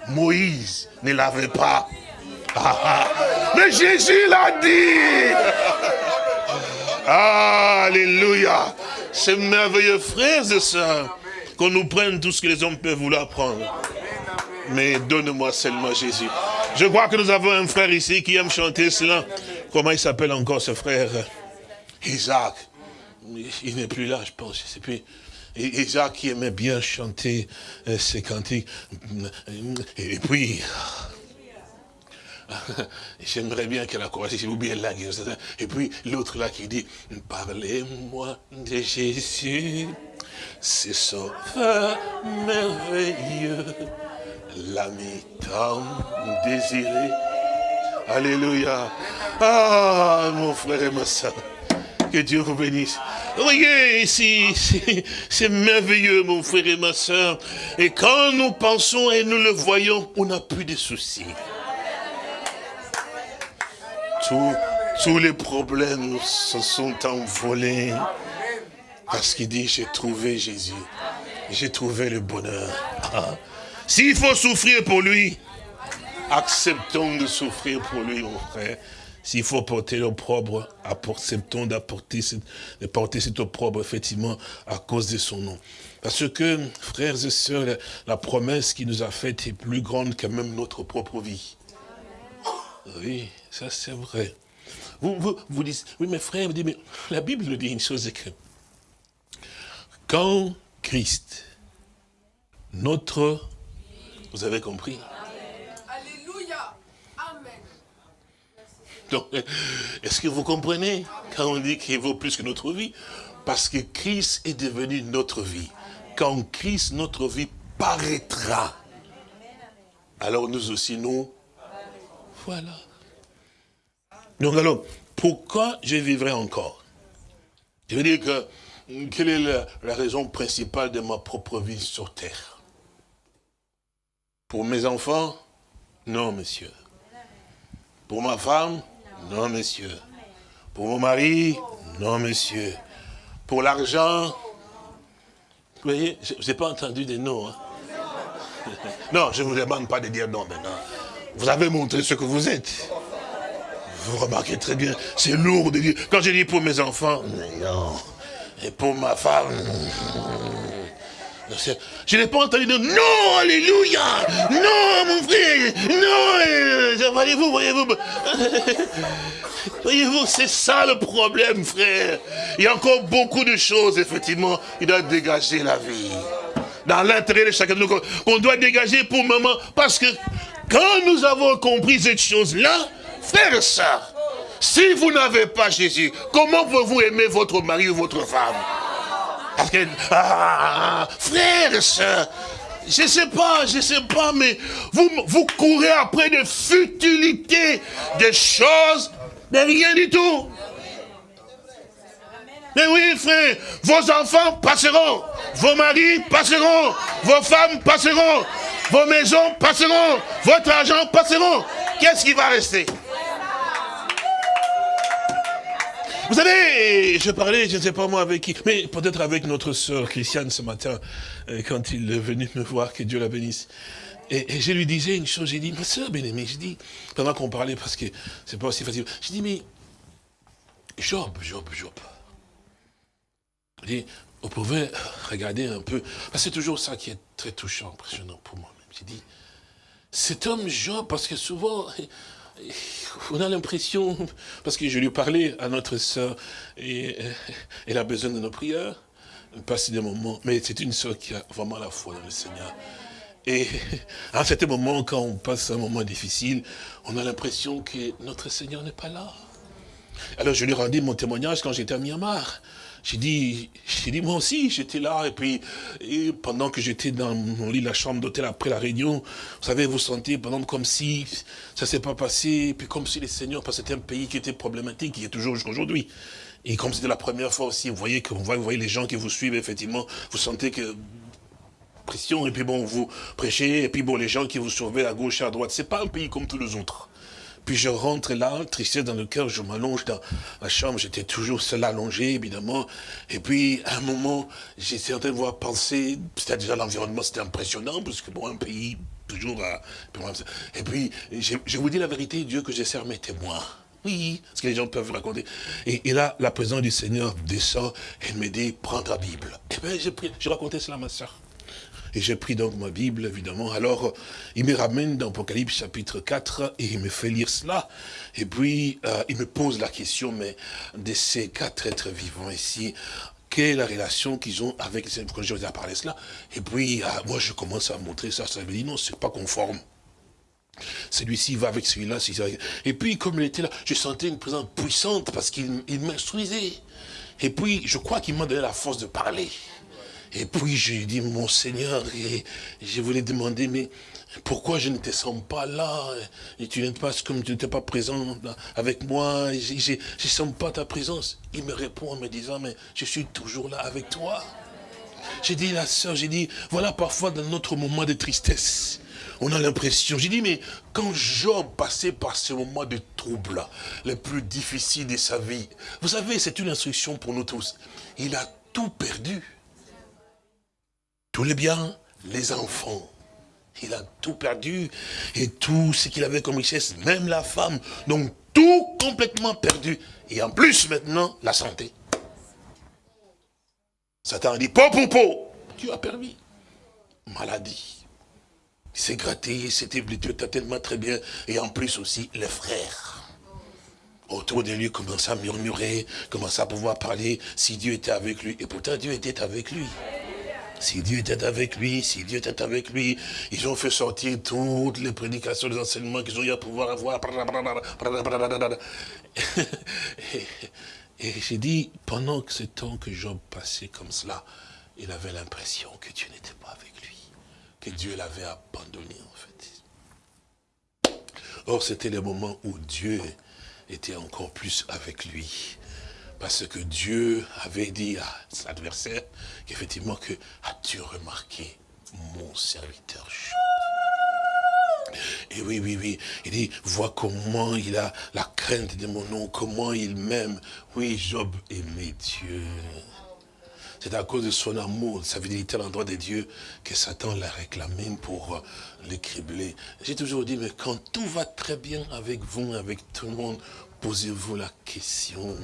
Moïse ne l'avait pas. Ah, ah. Mais Jésus l'a dit. Alléluia. C'est merveilleux, frères et sœurs, qu'on nous prenne tout ce que les hommes peuvent vouloir prendre mais donne-moi seulement Jésus. Je crois que nous avons un frère ici qui aime chanter cela. Comment il s'appelle encore ce frère? Isaac. Il n'est plus là, je pense. Isaac qui aimait bien chanter euh, ses cantiques. Et puis, j'aimerais bien qu'elle a commencé, vous bien là. Et puis l'autre là qui dit, parlez-moi de Jésus, c'est son merveilleux l'ami tant désiré. Alléluia. Ah, mon frère et ma soeur. Que Dieu vous bénisse. Voyez ici, c'est merveilleux, mon frère et ma soeur. Et quand nous pensons et nous le voyons, on n'a plus de soucis. tous les problèmes se sont envolés. Parce qu'il dit, j'ai trouvé Jésus. J'ai trouvé le bonheur. Ah. S'il faut souffrir pour lui, acceptons de souffrir pour lui, mon frère. S'il faut porter l'opprobre, acceptons d'apporter de porter cet opprobre, effectivement, à cause de son nom. Parce que, frères et sœurs, la, promesse qu'il nous a faite est plus grande que même notre propre vie. Oui, ça c'est vrai. Vous, vous, vous dites, oui, mais frère, mais la Bible nous dit une chose, que quand Christ, notre vous avez compris? Alléluia. Amen. Donc, est-ce que vous comprenez quand on dit qu'il vaut plus que notre vie? Parce que Christ est devenu notre vie. Quand Christ, notre vie, paraîtra, alors nous aussi, nous, voilà. Donc alors, pourquoi je vivrai encore? Je veux dire que quelle est la, la raison principale de ma propre vie sur terre? Pour mes enfants Non, monsieur. Pour ma femme Non, monsieur. Pour mon mari Non, monsieur. Pour l'argent Vous voyez, je n'ai pas entendu des noms. Hein. Non, je ne vous demande pas de dire non maintenant. Vous avez montré ce que vous êtes. Vous remarquez très bien, c'est lourd de dire. Quand je dis pour mes enfants, non. Et pour ma femme, je n'ai pas entendu dire non, alléluia, non, mon frère, non, voyez-vous, voyez-vous. Voyez-vous, c'est ça le problème, frère. Il y a encore beaucoup de choses, effectivement, il doit dégager la vie. Dans l'intérêt de chacun de nous, qu'on doit dégager pour maman. Parce que quand nous avons compris cette chose-là, frère ça, si vous n'avez pas Jésus, comment pouvez-vous aimer votre mari ou votre femme? Parce que, ah, frère, ça, je ne sais pas, je sais pas, mais vous, vous courez après des futilités, des choses, de rien du tout. Mais oui, frère, vos enfants passeront, vos maris passeront, vos femmes passeront, vos maisons passeront, votre argent passeront. Qu'est-ce qui va rester? Vous savez, je parlais, je ne sais pas moi avec qui, mais peut-être avec notre sœur Christiane ce matin, euh, quand il est venu me voir, que Dieu la bénisse. Et, je lui disais une chose, j'ai dit, ma sœur bien-aimée, je dis, pendant qu'on parlait, parce que c'est pas aussi facile, je dis, mais Job, Job, Job. Vous pouvez regarder un peu, parce c'est toujours ça qui est très touchant, impressionnant pour moi-même. J'ai dit, cet homme Job, parce que souvent, on a l'impression, parce que je lui parlais à notre sœur, et elle a besoin de nos prières, passer des moments, mais c'est une sœur qui a vraiment la foi dans le Seigneur. Et à certain moment, quand on passe un moment difficile, on a l'impression que notre Seigneur n'est pas là. Alors je lui rendis mon témoignage quand j'étais à Myanmar. J'ai dit, j'ai dit, moi aussi, j'étais là, et puis, pendant que j'étais dans mon lit, la chambre d'hôtel après la réunion, vous savez, vous sentez, pendant comme si ça s'est pas passé, puis comme si les seigneurs, parce que c'était un pays qui était problématique, qui est toujours aujourd'hui. Et comme c'était la première fois aussi, vous voyez que vous voyez les gens qui vous suivent, effectivement, vous sentez que pression, et puis bon, vous prêchez, et puis bon, les gens qui vous surveillent à gauche et à droite, c'est pas un pays comme tous les autres. Puis je rentre là, tristesse dans le cœur, je m'allonge dans la chambre, j'étais toujours seul allongé, évidemment. Et puis, à un moment, j'étais en train de voir penser, c'était déjà l'environnement, c'était impressionnant, parce que bon, un pays, toujours à... Et puis, je, vous dis la vérité, Dieu que je sers mes témoins. Oui, ce que les gens peuvent raconter. Et, là, la présence du Seigneur descend, et me dit, prends ta Bible. Et bien, j'ai je racontais cela à ma soeur. Et j'ai pris donc ma Bible, évidemment. Alors, il me ramène dans Apocalypse chapitre 4 et il me fait lire cela. Et puis, euh, il me pose la question, mais de ces quatre êtres vivants ici, quelle est la relation qu'ils ont avec les quand je vous ai parlé cela. Et puis, euh, moi, je commence à montrer ça. Ça me dit, non, c'est pas conforme. Celui-ci va avec celui-là. Et puis, comme il était là, je sentais une présence puissante parce qu'il m'instruisait. Et puis, je crois qu'il m'a donné la force de parler. Et puis j'ai dit, mon Seigneur, et je voulais demander, mais pourquoi je ne te sens pas là? Et tu n'es pas comme tu n'étais pas présent avec moi, je ne sens pas ta présence. Il me répond en me disant, mais je suis toujours là avec toi. J'ai dit, la sœur, j'ai dit, voilà parfois dans notre moment de tristesse, on a l'impression, j'ai dit, mais quand Job passait par ce moment de trouble, le plus difficile de sa vie, vous savez, c'est une instruction pour nous tous. Il a tout perdu tous les biens, les enfants. Il a tout perdu et tout ce qu'il avait comme richesse, même la femme. Donc tout complètement perdu. Et en plus maintenant, la santé. Satan dit, po, po, po, tu as permis. Maladie. Il s'est gratté, il s'était blessé tellement très bien. Et en plus aussi, les frères. Autour de lui, commençaient à murmurer, commençaient à pouvoir parler si Dieu était avec lui. Et pourtant, Dieu était avec lui. Si Dieu était avec lui, si Dieu était avec lui, ils ont fait sortir toutes les prédications, les enseignements qu'ils ont eu à pouvoir avoir. Et, j'ai dit, pendant ce temps que Job passait comme cela, il avait l'impression que Dieu n'était pas avec lui, que Dieu l'avait abandonné en fait. Or, c'était le moment où Dieu était encore plus avec lui. Parce que Dieu avait dit à son adversaire qu'effectivement que as-tu remarqué mon serviteur et oui, oui, oui. Il dit, vois comment il a la crainte de mon nom, comment il m'aime. Oui, Job aimait Dieu. C'est à cause de son amour, de sa fidélité à l'endroit de Dieu que Satan l'a réclamé pour l'écribler. J'ai toujours dit, mais quand tout va très bien avec vous, avec tout le monde, posez-vous la question.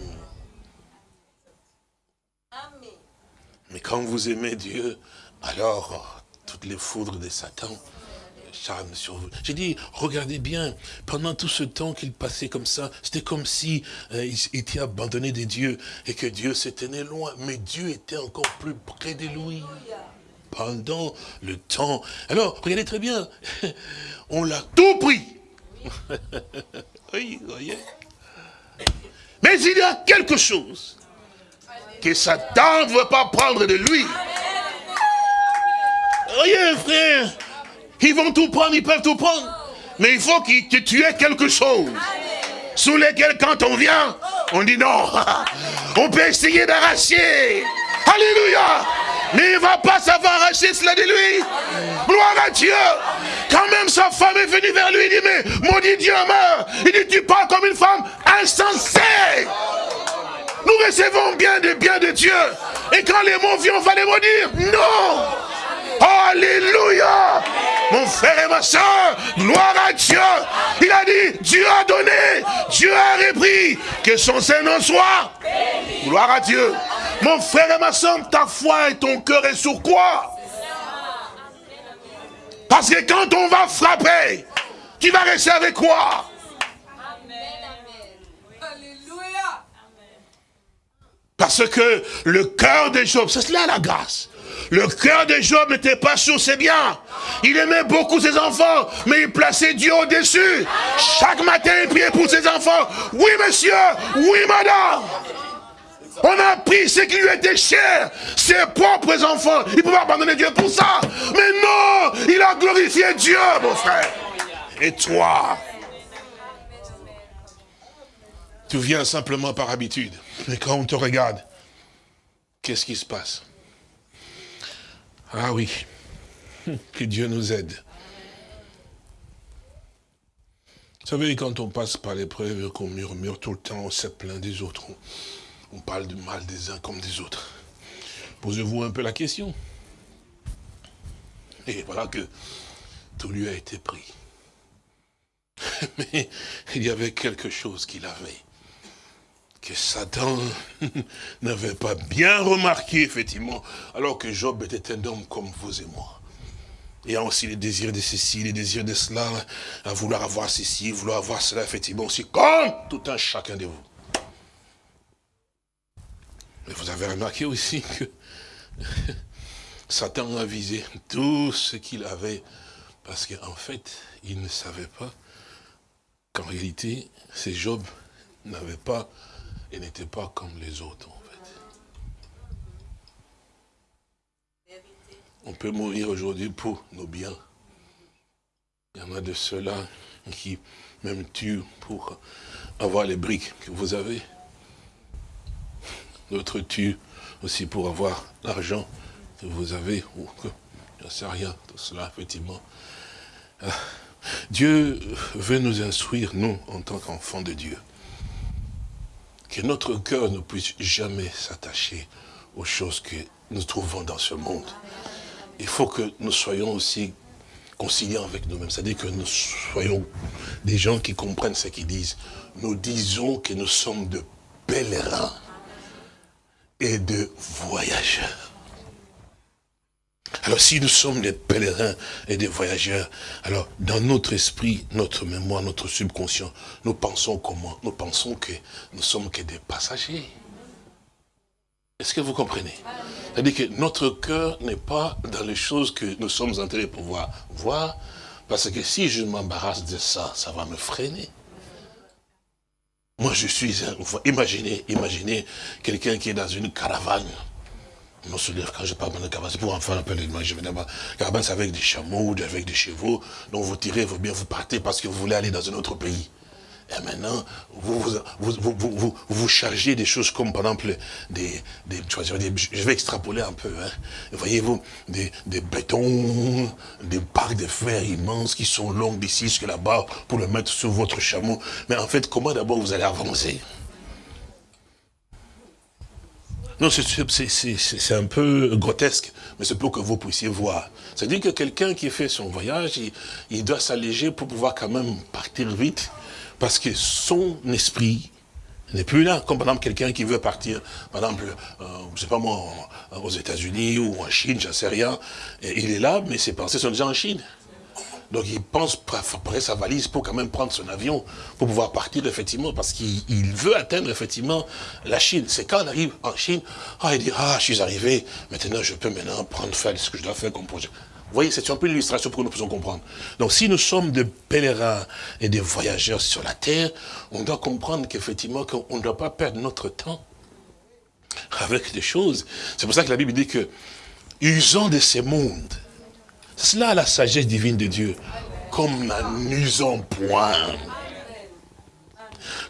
Mais quand vous aimez Dieu, alors toutes les foudres de Satan charme sur vous. J'ai dit, regardez bien, pendant tout ce temps qu'il passait comme ça, c'était comme si euh, il était abandonné de Dieu et que Dieu s'était loin. Mais Dieu était encore plus près de lui pendant le temps. Alors, regardez très bien, on l'a tout pris. oui, voyez. Mais il y a quelque chose que Satan ne veut pas prendre de lui. Voyez, frère, ils vont tout prendre, ils peuvent tout prendre. Mais il faut que tu aies quelque chose. Sous lesquels, quand on vient, on dit non. On peut essayer d'arracher. Alléluia. Mais il ne va pas savoir arracher cela de lui. Gloire à Dieu. Quand même sa femme est venue vers lui, il dit, mais maudit Dieu meurt. Il dit, tu parles comme une femme insensée. Nous recevons bien des biens de Dieu. Et quand les mots viennent, on va les maudire. Non. Alléluia Mon frère et ma soeur, gloire à Dieu. Il a dit, Dieu a donné, Dieu a repris, que son Seigneur soit. Gloire à Dieu. Mon frère et ma soeur, ta foi et ton cœur est sur quoi? Parce que quand on va frapper, tu vas rester avec quoi? Parce que le cœur des Job, c'est cela la grâce. Le cœur de Job n'était pas sur ses biens. Il aimait beaucoup ses enfants, mais il plaçait Dieu au-dessus. Chaque matin, il priait pour ses enfants. Oui, monsieur. Oui, madame. On a pris ce qui lui était cher, ses propres enfants. Il pouvait abandonner Dieu pour ça. Mais non, il a glorifié Dieu, mon frère. Et toi, tu viens simplement par habitude. Mais quand on te regarde, qu'est-ce qui se passe? Ah oui, que Dieu nous aide. Vous savez, quand on passe par l'épreuve, qu'on murmure tout le temps, on se plaint des autres, on, parle du mal des uns comme des autres. Posez-vous un peu la question. Et voilà que tout lui a été pris. Mais il y avait quelque chose qu'il avait que Satan n'avait pas bien remarqué, effectivement, alors que Job était un homme comme vous et moi. Et aussi les désirs de ceci, les désirs de cela, à vouloir avoir ceci, vouloir avoir cela, effectivement, aussi, comme tout un chacun de vous. Mais vous avez remarqué aussi que Satan a visé tout ce qu'il avait, parce qu'en fait, il ne savait pas qu'en réalité, ces Job n'avaient pas et n'était pas comme les autres, en fait. On peut mourir aujourd'hui pour nos biens. Il y en a de ceux-là qui même tuent pour avoir les briques que vous avez. D'autres tuent aussi pour avoir l'argent que vous avez, ou que, je ne sais rien, tout cela, effectivement. Ah, Dieu veut nous instruire, nous, en tant qu'enfants de Dieu que notre cœur ne puisse jamais s'attacher aux choses que nous trouvons dans ce monde. Il faut que nous soyons aussi conciliants avec nous-mêmes, c'est-à-dire que nous soyons des gens qui comprennent ce qu'ils disent. Nous disons que nous sommes de pèlerins et de voyageurs. Alors si nous sommes des pèlerins et des voyageurs, alors dans notre esprit, notre mémoire, notre subconscient, nous pensons comment? Nous pensons que nous sommes que des passagers. Est-ce que vous comprenez? C'est-à-dire que notre cœur n'est pas dans les choses que nous sommes en train de pouvoir voir, parce que si je m'embarrasse de ça, ça va me freiner. Moi, je suis un... Imaginez, imaginez quelqu'un qui est dans une caravane non seulement quand je parle de c'est pour enfants un peu l'image, évidemment. Caravane, c'est avec des chameaux ou avec des chevaux. Donc vous tirez, vous bien, vous partez parce que vous voulez aller dans un autre pays. Et maintenant, vous vous, vous, vous, vous, chargez des choses comme, par exemple, des, des je vais extrapoler un peu, hein. voyez-vous, des, des bétons, des parcs de fer immenses qui sont longs d'ici jusqu'à là-bas pour le mettre sur votre chameau. Mais en fait, comment d'abord vous allez avancer? Non, c'est un peu grotesque, mais c'est pour que vous puissiez voir. C'est-à-dire que quelqu'un qui fait son voyage, il, doit s'alléger pour pouvoir quand même partir vite, parce que son esprit n'est plus là. Comme par exemple quelqu'un qui veut partir, par exemple, euh, je sais pas moi, aux États-Unis ou en Chine, j'en sais rien. Il est là, mais ses pensées sont déjà en Chine. Donc il pense préparer sa valise pour quand même prendre son avion, pour pouvoir partir effectivement, parce qu'il veut atteindre effectivement la Chine. C'est quand on arrive en Chine, ah, il dit, ah, je suis arrivé, maintenant je peux maintenant prendre faire ce que je dois faire comme projet. Vous voyez, c'est un peu l'illustration pour que nous puissions comprendre. Donc si nous sommes des pèlerins et des voyageurs sur la terre, on doit comprendre qu'effectivement, qu'on ne doit pas perdre notre temps avec des choses. C'est pour ça que la Bible dit que, usant de ces mondes, c'est cela la sagesse divine de Dieu. Comme n'en usons point.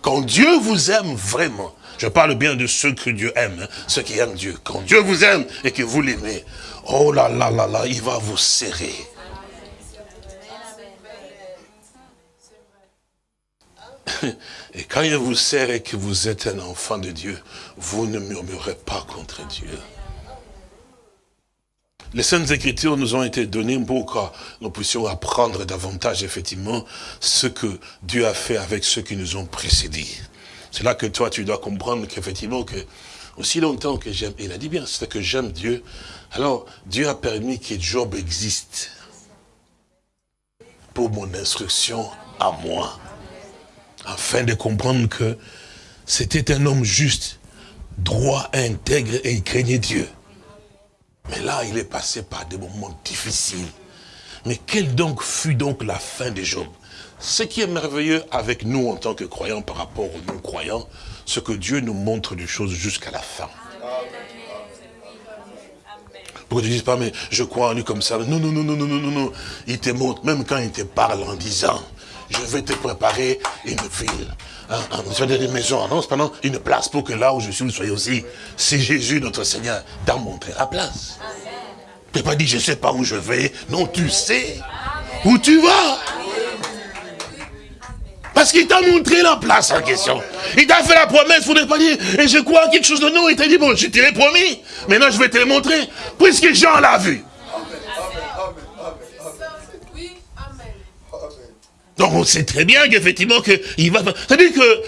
Quand Dieu vous aime vraiment, je parle bien de ceux que Dieu aime, hein, ceux qui aiment Dieu. Quand Dieu vous aime et que vous l'aimez, oh là là là là, il va vous serrer. Et quand il vous serre et que vous êtes un enfant de Dieu, vous ne murmurez pas contre Dieu. Les Saintes Écritures nous ont été données pour que nous puissions apprendre davantage, effectivement, ce que Dieu a fait avec ceux qui nous ont précédés. C'est là que toi, tu dois comprendre qu'effectivement, que aussi longtemps que j'aime, il a dit bien, c'est que j'aime Dieu, alors Dieu a permis que Job existe pour mon instruction à moi, afin de comprendre que c'était un homme juste, droit, intègre et il craignait Dieu. Il est passé par des moments difficiles. Mais quelle donc fut donc la fin de Job? Ce qui est merveilleux avec nous en tant que croyants par rapport aux non-croyants, c'est que Dieu nous montre des choses jusqu'à la fin. Pour que tu dises pas, mais je crois en lui comme ça? Non, non, non, non, non, non, non. Il te montre, même quand il te parle en disant, je vais te préparer une ville. Hein, hein, une maison, non, pendant une place pour que là où je suis, vous soyez aussi. C'est Jésus, notre Seigneur, t'a montré la place. Tu n'as pas dit, je ne sais pas où je vais. Non, tu sais où tu vas. Parce qu'il t'a montré la place en question. Il t'a fait la promesse, vous ne pas dire, et je crois quelque chose de nous. Il t'a dit, bon, je t'ai promis. Maintenant, je vais te le montrer. Puisque Jean l'a vu. Donc on sait très bien qu'effectivement qu'il va... C'est-à-dire que,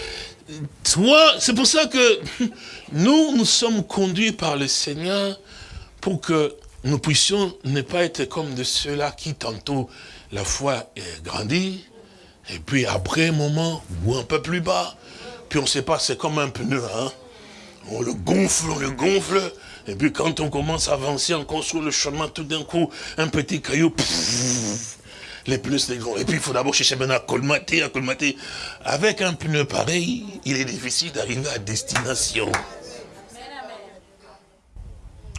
toi, c'est pour ça que nous, nous sommes conduits par le Seigneur pour que nous puissions ne pas être comme de ceux-là qui tantôt la foi est et puis après un moment, ou un peu plus bas, puis on ne sait pas, c'est comme un pneu, hein. On le gonfle, on le gonfle, et puis quand on commence à avancer, on construit le chemin, tout d'un coup, un petit caillou, les pneus les grands. Et puis il faut d'abord chercher maintenant à colmater, à colmater. Avec un pneu pareil, il est difficile d'arriver à destination.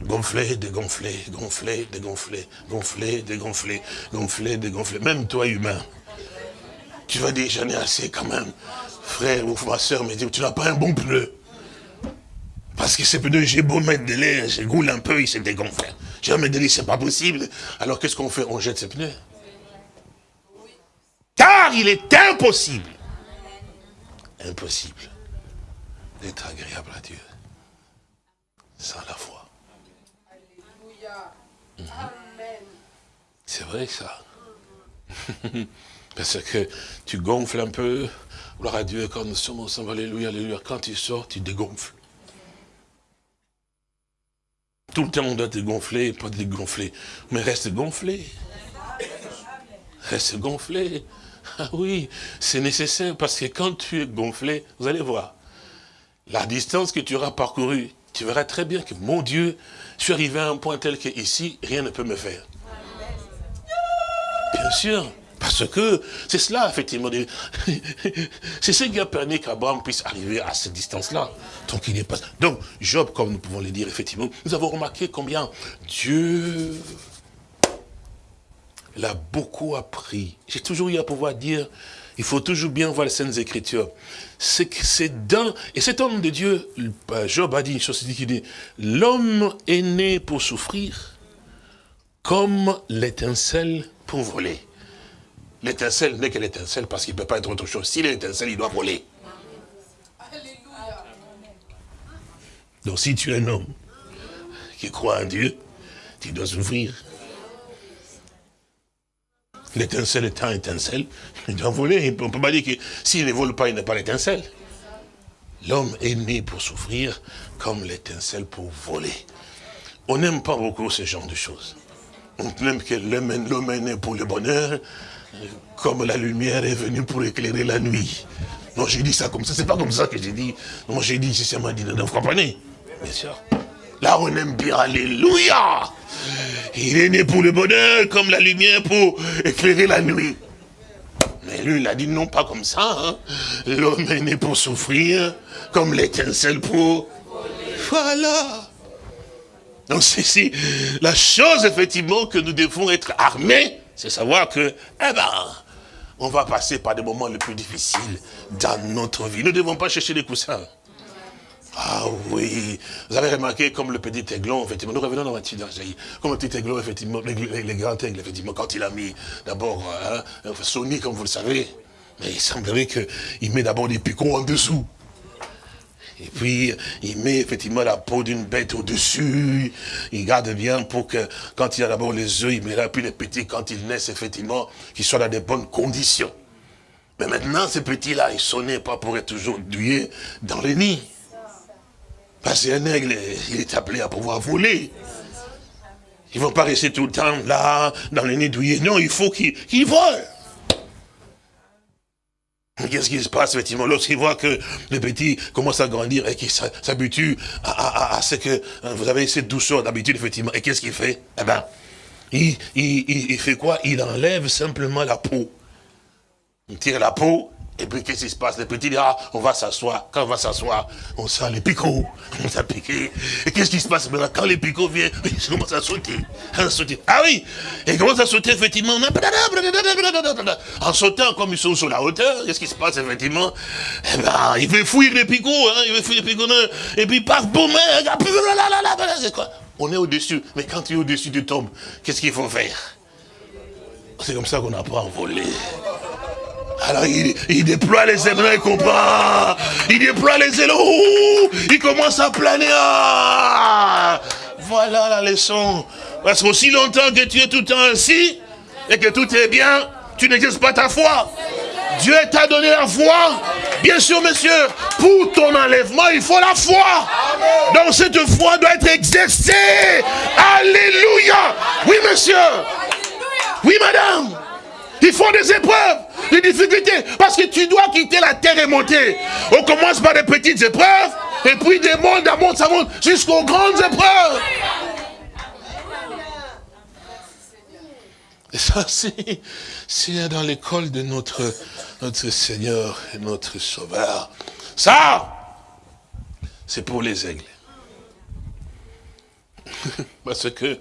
Gonfler, dégonfler, gonfler, dégonfler, gonfler, dégonfler, gonfler, dégonfler. Même toi, humain, tu vas dire, j'en ai assez quand même. Frère ou ma soeur me dit, tu n'as pas un bon pneu. Parce que ces pneus, j'ai beau mettre de l'air, je roule un peu, il se dégonfle. J'ai de l'air, c'est pas possible. Alors qu'est-ce qu'on fait? On jette ces pneus? Car il est impossible, impossible d'être agréable à Dieu sans la foi. Mhm. C'est vrai ça. Parce que tu gonfles un peu, gloire à Dieu, quand nous sommes ensemble, alléluia, alléluia, quand tu sors, tu dégonfles. Tout le temps, on doit te gonfler, pas te dégonfler. Mais reste gonflé. Reste gonflé. Oui, c'est nécessaire parce que quand tu es gonflé, vous allez voir, la distance que tu auras parcourue, tu verras très bien que, mon Dieu, je suis arrivé à un point tel que ici, rien ne peut me faire. Bien sûr, parce que c'est cela, effectivement. C'est ce qui a permis qu'Abraham puisse arriver à cette distance-là. Donc, il n'est pas... Donc, Job, comme nous pouvons le dire, effectivement, nous avons remarqué combien Dieu il a beaucoup appris. J'ai toujours eu à pouvoir dire il faut toujours bien voir les Saintes Écritures. C'est dans... Et cet homme de Dieu, Job a dit une chose, il dit, l'homme est né pour souffrir comme l'étincelle pour voler. L'étincelle n'est que l'étincelle parce qu'il ne peut pas être autre chose. S'il est l'étincelle, il doit voler. Donc si tu es un homme qui croit en Dieu, tu dois souffrir. L'étincelle étant étincelle, il doit voler. On ne peut pas dire que s'il ne vole pas, il n'est pas l'étincelle. L'homme est né pour souffrir comme l'étincelle pour voler. On n'aime pas beaucoup ce genre de choses. On aime que l'homme est né pour le bonheur, comme la lumière est venue pour éclairer la nuit. Non, j'ai dit ça comme ça, c'est pas comme ça que j'ai dit. Non, j'ai dit, c'est m'a dit, vous comprenez Bien sûr. Là, on aime bien, alléluia Il est né pour le bonheur, comme la lumière pour éclairer la nuit. Mais lui, il a dit non, pas comme ça. Hein. L'homme est né pour souffrir, comme l'étincelle pour... Voilà donc c'est la chose effectivement que nous devons être armés, c'est savoir que, eh ben, on va passer par des moments les plus difficiles dans notre vie. Nous ne devons pas chercher des coussins. Ah oui, vous avez remarqué comme le petit aiglon, effectivement, nous revenons dans la comme le petit aiglon, effectivement, les, grands aigles, effectivement, quand il a mis d'abord hein, Sony, comme vous le savez, mais il semblerait qu'il met d'abord des picots en dessous. Et puis, il met effectivement la peau d'une bête au-dessus. Il garde bien pour que, quand il a d'abord les œufs, il met là, puis les petits, quand ils naissent, effectivement, qu'ils soient dans de bonnes conditions. Mais maintenant, ces petits-là, ils sont nés pas pour être toujours douillés dans les nids. Parce qu'un aigle, il est appelé à pouvoir voler. Ils ne vont pas rester tout le temps là, dans les nids douillés. Non, il faut qu'ils volent. Qu'est-ce qui se passe, effectivement, lorsqu'il voit que le petit commence à grandir et qu'il s'habitue à, ce que hein, vous avez cette douceur d'habitude, effectivement, et qu'est-ce qu'il fait? Eh ben, il, il, fait quoi? Il enlève simplement la peau. Il tire la peau, et puis, qu'est-ce qui se passe? Le petit dit, ah, on va s'asseoir. Quand on va s'asseoir, on sent les picots. On s'est piqué. Et qu'est-ce qui se passe maintenant? Quand les picots viennent, ils commencent à sauter. À sauter. Ah oui Ils commencent à sauter, effectivement. En sautant, comme ils sont sur la hauteur, qu'est-ce qui se passe, effectivement? Eh ben, il veut fuir les picots. Hein, il veut fuir les picots. Et puis, paf, boum, c'est quoi? On est au-dessus. Mais quand tu es au-dessus, tu tombes. Qu'est-ce qu'il faut faire? C'est comme ça qu'on apprend à voler. Alors il, déploie les ailes, il. Il déploie les ailes, il commence à planer. Ah. voilà la leçon. Parce qu'aussi longtemps que tu es tout le temps ainsi, et que tout est bien, tu n'exerces pas ta foi. Dieu t'a donné la foi. Bien sûr, monsieur, pour ton enlèvement, il faut la foi. Donc cette foi doit être exercée. Alléluia. Oui, monsieur. Oui, madame. Il faut des épreuves, des difficultés, parce que tu dois quitter la terre et monter. On commence par des petites épreuves, et puis des mondes à monde, ça monte jusqu'aux grandes épreuves. Et ça, c'est dans l'école de notre, notre Seigneur et notre Sauveur. Ça, c'est pour les aigles. Parce que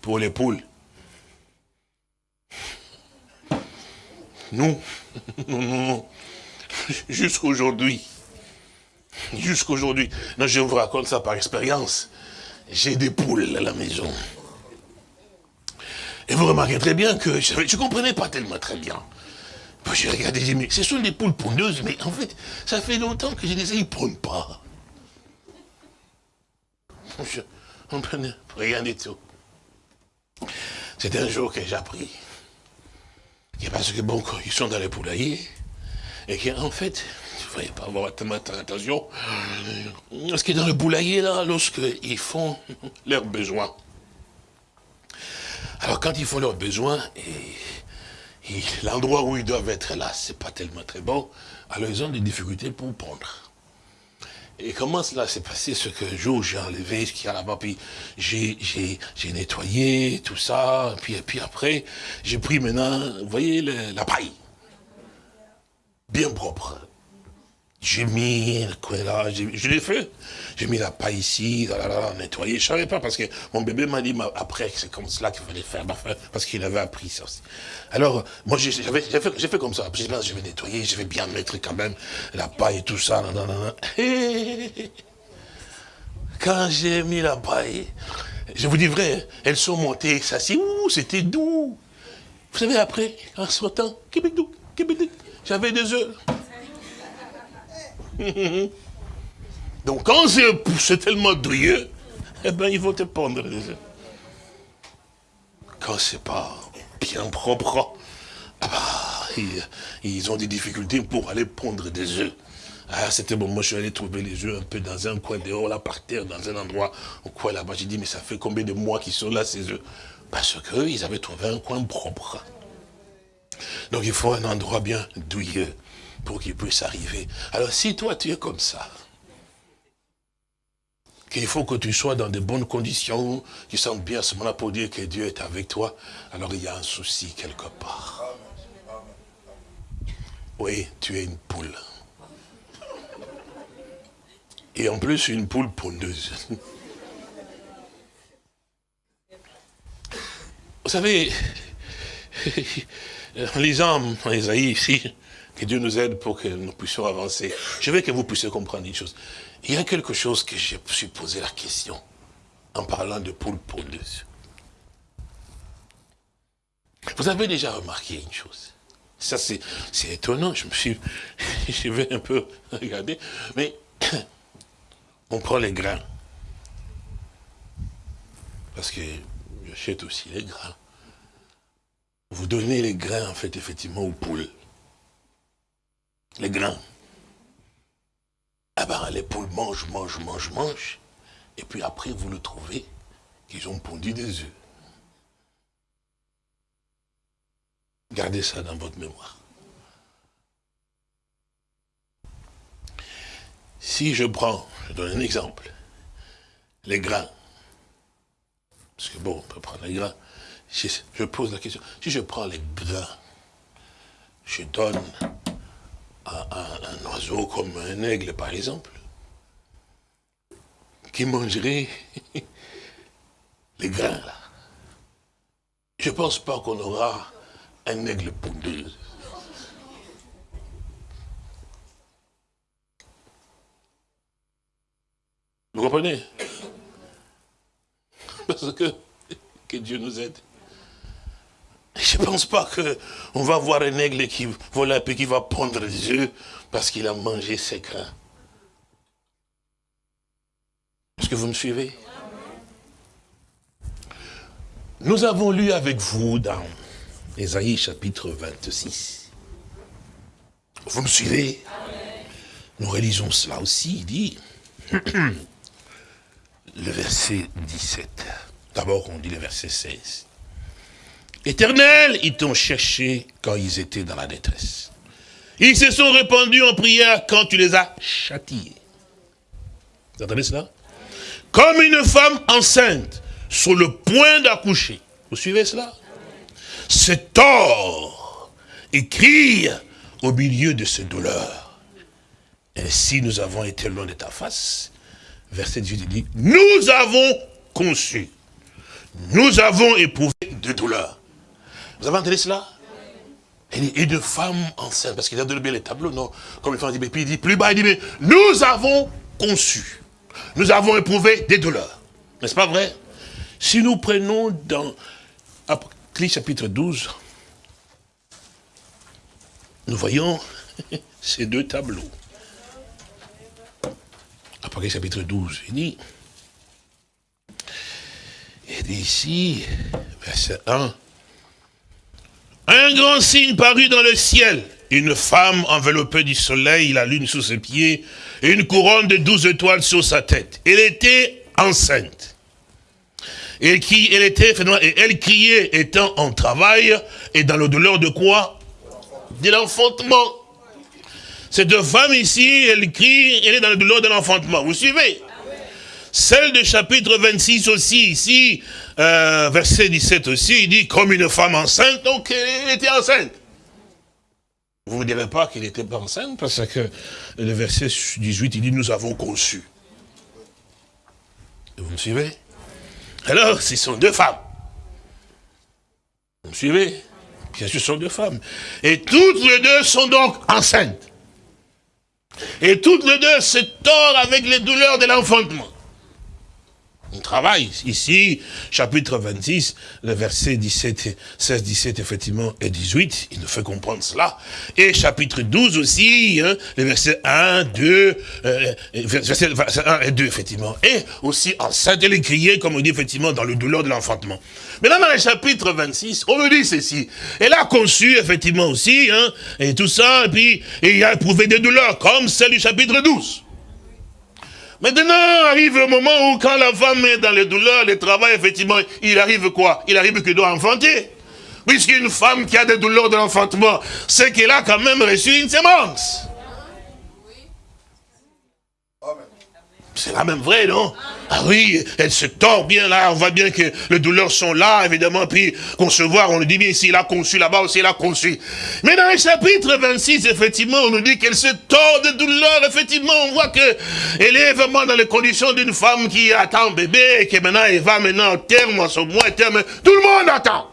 pour les poules, Non, non, non, Jusqu'aujourd'hui. Jusqu'aujourd'hui. Non, je vous raconte ça par expérience. J'ai des poules à la maison. Et vous remarquez très bien que je ne comprenais pas tellement très bien. J'ai regardé, j'ai dit, ce sont des poules pondeuses, mais en fait, ça fait longtemps que je les ai, ils pas. Je ne comprenais rien du tout. C'était un jour que j'ai appris et parce que bon, ils sont dans les poulaillers, et qu'en fait, il ne faut pas avoir tellement attention, parce que dans le poulailler, là, lorsqu'ils font leurs besoins, alors quand ils font leurs besoins, et, l'endroit où ils doivent être là, c'est pas tellement très bon, alors ils ont des difficultés pour prendre. Et comment cela s'est passé, ce que jour j'ai enlevé ce qu'il y a là-bas, puis j'ai nettoyé tout ça, puis, après, j'ai pris maintenant, vous voyez, la paille. Bien propre. J'ai mis quoi là, je l'ai fait. J'ai mis la paille ici, là, là, là, nettoyé. Je savais pas parce que mon bébé m'a dit après c'est comme cela qu'il fallait faire, parce qu'il avait appris ça aussi. Alors, moi j'ai fait, comme ça. Je vais nettoyer, je vais bien mettre quand même la paille et tout ça. Quand j'ai mis la paille, je vous dis vrai, elles sont montées, ça c'est ouh, c'était doux. Vous savez, après, en sortant, j'avais des œufs. Donc quand c'est tellement douilleux, eh ben ils vont te œufs. Quand c'est pas bien propre, ah bah, ils, ont des difficultés pour aller pondre des œufs. Ah, c'était bon, moi je suis allé trouver les œufs un peu dans un coin dehors, là, par terre, dans un endroit, au coin là-bas. J'ai dit, mais ça fait combien de mois qu'ils sont là, ces œufs? Parce qu'ils avaient trouvé un coin propre. Donc il faut un endroit bien douilleux pour qu'il puisse arriver. Alors si toi tu es comme ça, qu'il faut que tu sois dans de bonnes conditions, tu sens bien ce moment-là pour dire que Dieu est avec toi, alors il y a un souci quelque part. Oui, tu es une poule. Et en plus, une poule pondeuse. Vous savez, en lisant Isaïe ici, que Dieu nous aide pour que nous puissions avancer. Je veux que vous puissiez comprendre une chose. Il y a quelque chose que je me suis posé la question en parlant de poule pondeuse. Vous avez déjà remarqué une chose. Ça, c'est étonnant. Je me suis, je vais un peu regarder. Mais on prend les grains. Parce que j'achète aussi les grains. Vous donnez les grains, en fait, effectivement, aux poules. Les grains. Ah ben, les poules mangent, mangent, mangent, mangent. Et puis après, vous le trouvez qu'ils ont pondu des œufs. Gardez ça dans votre mémoire. Si je prends, je donne un exemple, les grains, parce que bon, on peut prendre les grains, je pose la question, si je prends les grains, je donne un oiseau comme un aigle, par exemple, qui mangerait les grains, là. Je ne pense pas qu'on aura un aigle pondeuse. Vous comprenez? Parce que, que Dieu nous aide. Je ne pense pas qu'on va voir un aigle qui vole un qui va prendre des œufs parce qu'il a mangé ses grains. Est-ce que vous me suivez? Nous avons lu avec vous dans Ésaïe chapitre 26. Vous me suivez? Nous réalisons cela aussi, il dit, le verset 17. D'abord, on dit le verset 16. Éternel, ils t'ont cherché quand ils étaient dans la détresse. Ils se sont répandus en prière quand tu les as châtiés. Vous entendez cela? Comme une femme enceinte sur le point d'accoucher. Vous suivez cela? C'est tort et crie au milieu de ces douleurs. Ainsi nous avons été loin de ta face. Verset 18 dit, nous avons conçu, nous avons éprouvé de douleurs. Vous avez entendu cela? Et de femmes enceintes, parce qu'il a donné bien les tableaux, non? Comme il dit, mais puis il dit plus bas, il dit, mais nous avons conçu, nous avons éprouvé des douleurs. N'est-ce pas vrai? Si nous prenons dans Apocalypse chapitre 12, nous voyons ces deux tableaux. Apocalypse chapitre 12, il dit, il dit ici, verset 1, un grand signe parut dans le ciel. Une femme enveloppée du soleil, la lune sous ses pieds, et une couronne de douze étoiles sur sa tête. Elle était enceinte. Et elle était, elle criait étant en travail et dans le douleur de quoi? De l'enfantement. Cette femme ici, elle crie, elle est dans le douleur de l'enfantement. Vous suivez? Celle de chapitre 26 aussi, ici, euh, verset 17 aussi, il dit, comme une femme enceinte, donc elle était enceinte. Vous ne direz pas qu'il n'était pas enceinte, parce que le verset 18, il dit, nous avons conçu. Vous me suivez? Alors, ce sont deux femmes. Vous me suivez? Bien sûr, ce sont deux femmes. Et toutes les deux sont donc enceintes. Et toutes les deux se tordent avec les douleurs de l'enfantement. On travaille ici, chapitre 26, le verset 17, 16, 17, effectivement, et 18, il nous fait comprendre cela. Et chapitre 12 aussi, hein, les versets 1, 2, euh, verset 1 et 2, effectivement. Et aussi enceinte, elle est criée, comme on dit, effectivement, dans le douleur de l'enfantement. Mais là, dans le chapitre 26, on nous dit ceci. Elle a conçu, effectivement, aussi, hein, et tout ça, et puis, et il a éprouvé des douleurs, comme celle du chapitre 12. Maintenant arrive le moment où quand la femme est dans les douleurs, les travail, effectivement, il arrive quoi? Il arrive qu'il doit enfanter. Puisqu'une femme qui a des douleurs de l'enfantement, c'est qu'elle a quand même reçu une sémence. C'est quand même vrai, non? Ah oui, elle se tord bien là, on voit bien que les douleurs sont là, évidemment, puis concevoir, on le dit bien ici, il a conçu là-bas aussi, il a conçu. Mais dans le chapitre 26, effectivement, on nous dit qu'elle se tord de douleur, effectivement, on voit que elle est vraiment dans les conditions d'une femme qui attend bébé, et que maintenant elle va maintenant au terme, à son moins terme, tout le monde attend.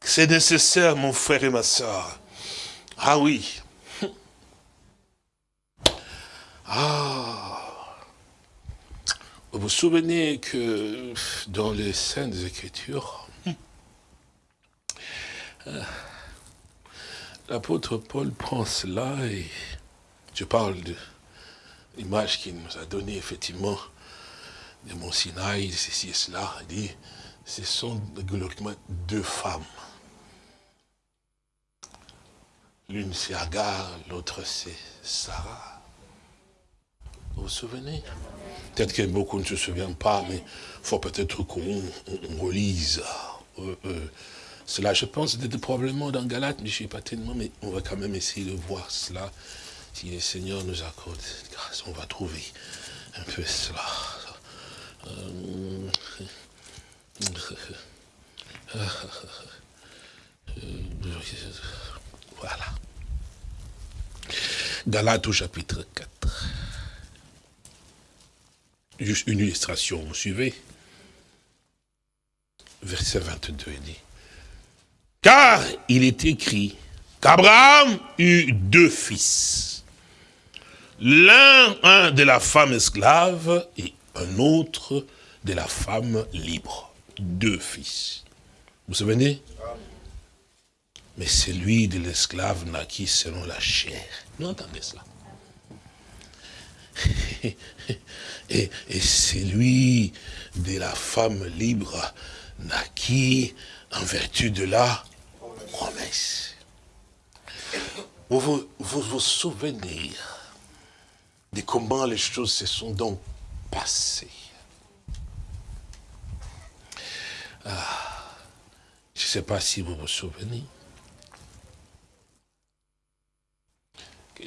C'est nécessaire, mon frère et ma soeur. Ah oui, ah Vous vous souvenez que dans les Saintes Écritures, euh, l'apôtre Paul prend cela et je parle de l'image qu'il nous a donnée effectivement de Mont Sinaï, ceci et cela, il dit, ce sont deux femmes. L'une c'est Agar, l'autre c'est Sarah. Vous vous souvenez? Peut-être que beaucoup ne se souviennent pas, mais il faut peut-être qu'on relise euh, euh, cela. Je pense que probablement dans Galate, mais je ne sais pas tellement, mais on va quand même essayer de voir cela. Si le Seigneur nous accorde grâce, on va trouver un peu cela. Euh, voilà. Galate au chapitre 4. Juste une illustration, vous suivez? Verset 22, il dit. Car il est écrit qu'Abraham eut deux fils. L'un, un de la femme esclave et un autre de la femme libre. Deux fils. Vous vous souvenez? Mais celui de l'esclave naquit selon la chair. Nous entendez cela et, celui de la femme libre naquit en vertu de la promesse. Vous vous, vous, souvenez de comment les choses se sont donc passées? Ah, je ne sais pas si vous vous souvenez.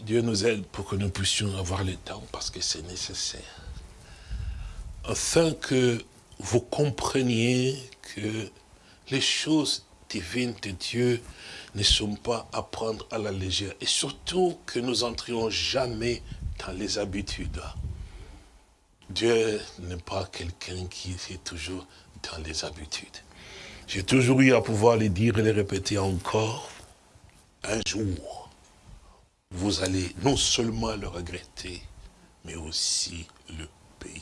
Dieu nous aide pour que nous puissions avoir le temps, parce que c'est nécessaire. Afin que vous compreniez que les choses divines de Dieu ne sont pas à prendre à la légère. Et surtout que nous entrions jamais dans les habitudes. Dieu n'est pas quelqu'un qui est toujours dans les habitudes. J'ai toujours eu à pouvoir les dire et les répéter encore. Un jour, vous allez non seulement le regretter, mais aussi le payer.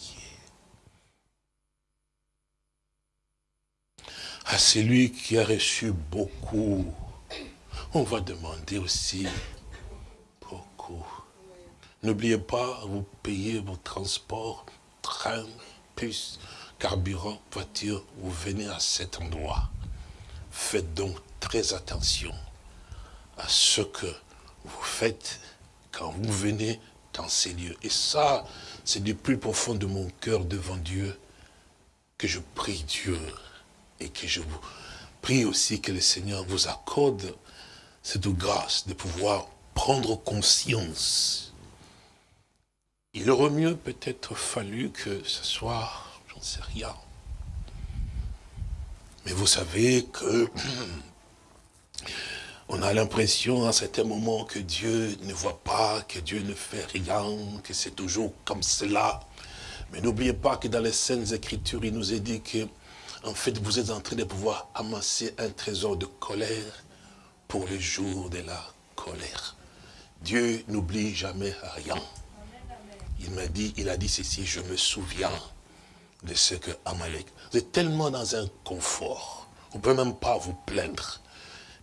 À celui qui a reçu beaucoup, on va demander aussi beaucoup. N'oubliez pas, vous payez vos transports, train, puce, carburant, voiture, vous venez à cet endroit. Faites donc très attention à ce que vous faites quand vous venez dans ces lieux. Et ça, c'est du plus profond de mon cœur devant Dieu que je prie Dieu et que je vous prie aussi que le Seigneur vous accorde cette grâce de pouvoir prendre conscience. Il aurait mieux peut-être fallu que ce soit, j'en sais rien. Mais vous savez que On a l'impression à certains moments que Dieu ne voit pas, que Dieu ne fait rien, que c'est toujours comme cela. Mais n'oubliez pas que dans les Saintes Écritures, il nous est dit que, en fait, vous êtes en train de pouvoir amasser un trésor de colère pour les jours de la colère. Dieu n'oublie jamais rien. Il m'a dit, il a dit ceci, je me souviens de ce que Amalek. Vous êtes tellement dans un confort. Vous ne pouvez même pas vous plaindre.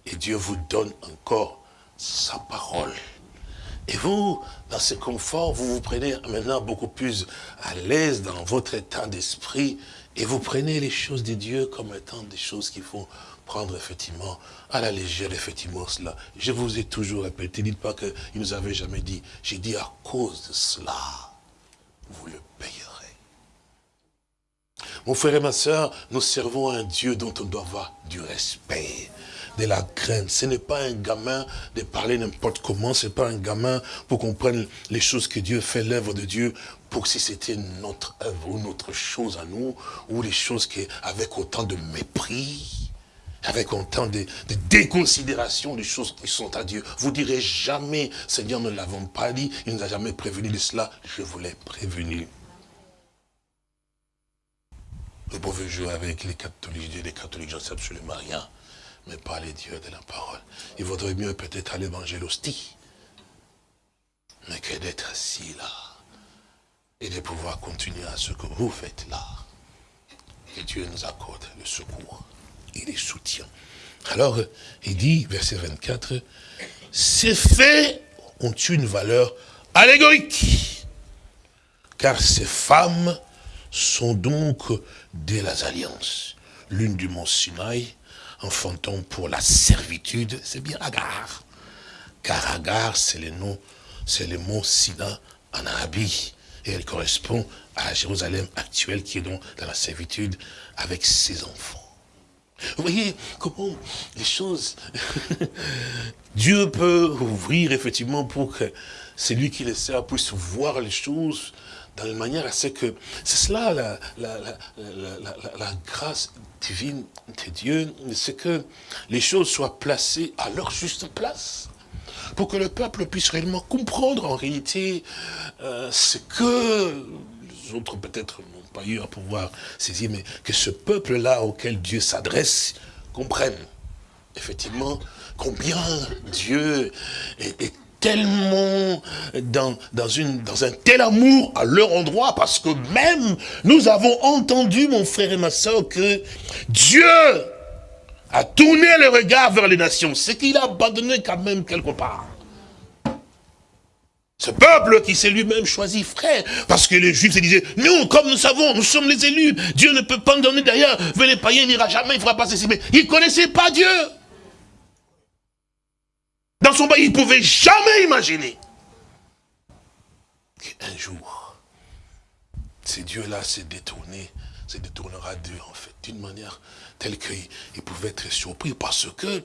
Et Dieu vous donne encore sa parole. Et vous, dans ce confort, vous vous prenez maintenant beaucoup plus à l'aise dans votre état d'esprit et vous prenez les choses de Dieu comme étant des choses qu'il faut prendre effectivement à la légère, effectivement, cela. Je vous ai toujours répété, dites pas qu'il nous avait jamais dit. J'ai dit à cause de cela, vous le payerez. Mon frère et ma soeur, nous servons un Dieu dont on doit avoir du respect de la crainte. Ce n'est pas un gamin de parler n'importe comment, ce n'est pas un gamin pour qu'on prenne les choses que Dieu fait, l'œuvre de Dieu, pour si c'était notre œuvre ou notre chose à nous, ou les choses qui, avec autant de mépris, avec autant de, déconsidération des choses qui sont à Dieu. Vous direz jamais, Seigneur, ne l'avons pas dit, il ne nous a jamais prévenu de cela, je vous l'ai prévenu. Vous pouvez jouer avec les catholiques, les catholiques, j'en sais absolument rien mais pas les dieux de la parole. Il vaudrait mieux peut-être à l'évangile hostie, mais que d'être assis là, et de pouvoir continuer à ce que vous faites là. Que Dieu nous accorde le secours et les soutiens. Alors, il dit, verset 24, ces faits ont une valeur allégorique, car ces femmes sont donc des alliances, l'une du mont Sinaï, enfantant pour la servitude, c'est bien Agar. Car Agar, c'est le nom, c'est le mot Sina en Arabie. Et elle correspond à Jérusalem actuelle qui est donc dans la servitude avec ses enfants. Vous voyez comment les choses... Dieu peut ouvrir effectivement pour que celui qui le sert puisse voir les choses dans la manière à ce que... C'est cela la, la, la, la, grâce divine de Dieu, c'est que les choses soient placées à leur juste place pour que le peuple puisse réellement comprendre en réalité euh, ce que les autres peut-être n'ont pas eu à pouvoir saisir, mais que ce peuple-là auquel Dieu s'adresse comprenne effectivement combien Dieu est, est tellement dans, dans, une, dans un tel amour à leur endroit, parce que même nous avons entendu, mon frère et ma soeur, que Dieu a tourné le regard vers les nations, ce qu'il a abandonné quand même quelque part. Ce peuple qui s'est lui-même choisi frère, parce que les Juifs se disaient, nous, comme nous savons, nous sommes les élus, Dieu ne peut pas nous donner d'ailleurs, venez païens, il n'ira jamais, il ne fera pas ceci, mais ils ne connaissaient pas Dieu. Dans son bail, il ne pouvait jamais imaginer qu'un jour, ces dieux-là s'est détourné, se détournera d'eux en fait, d'une manière telle qu'il pouvait être surpris parce que,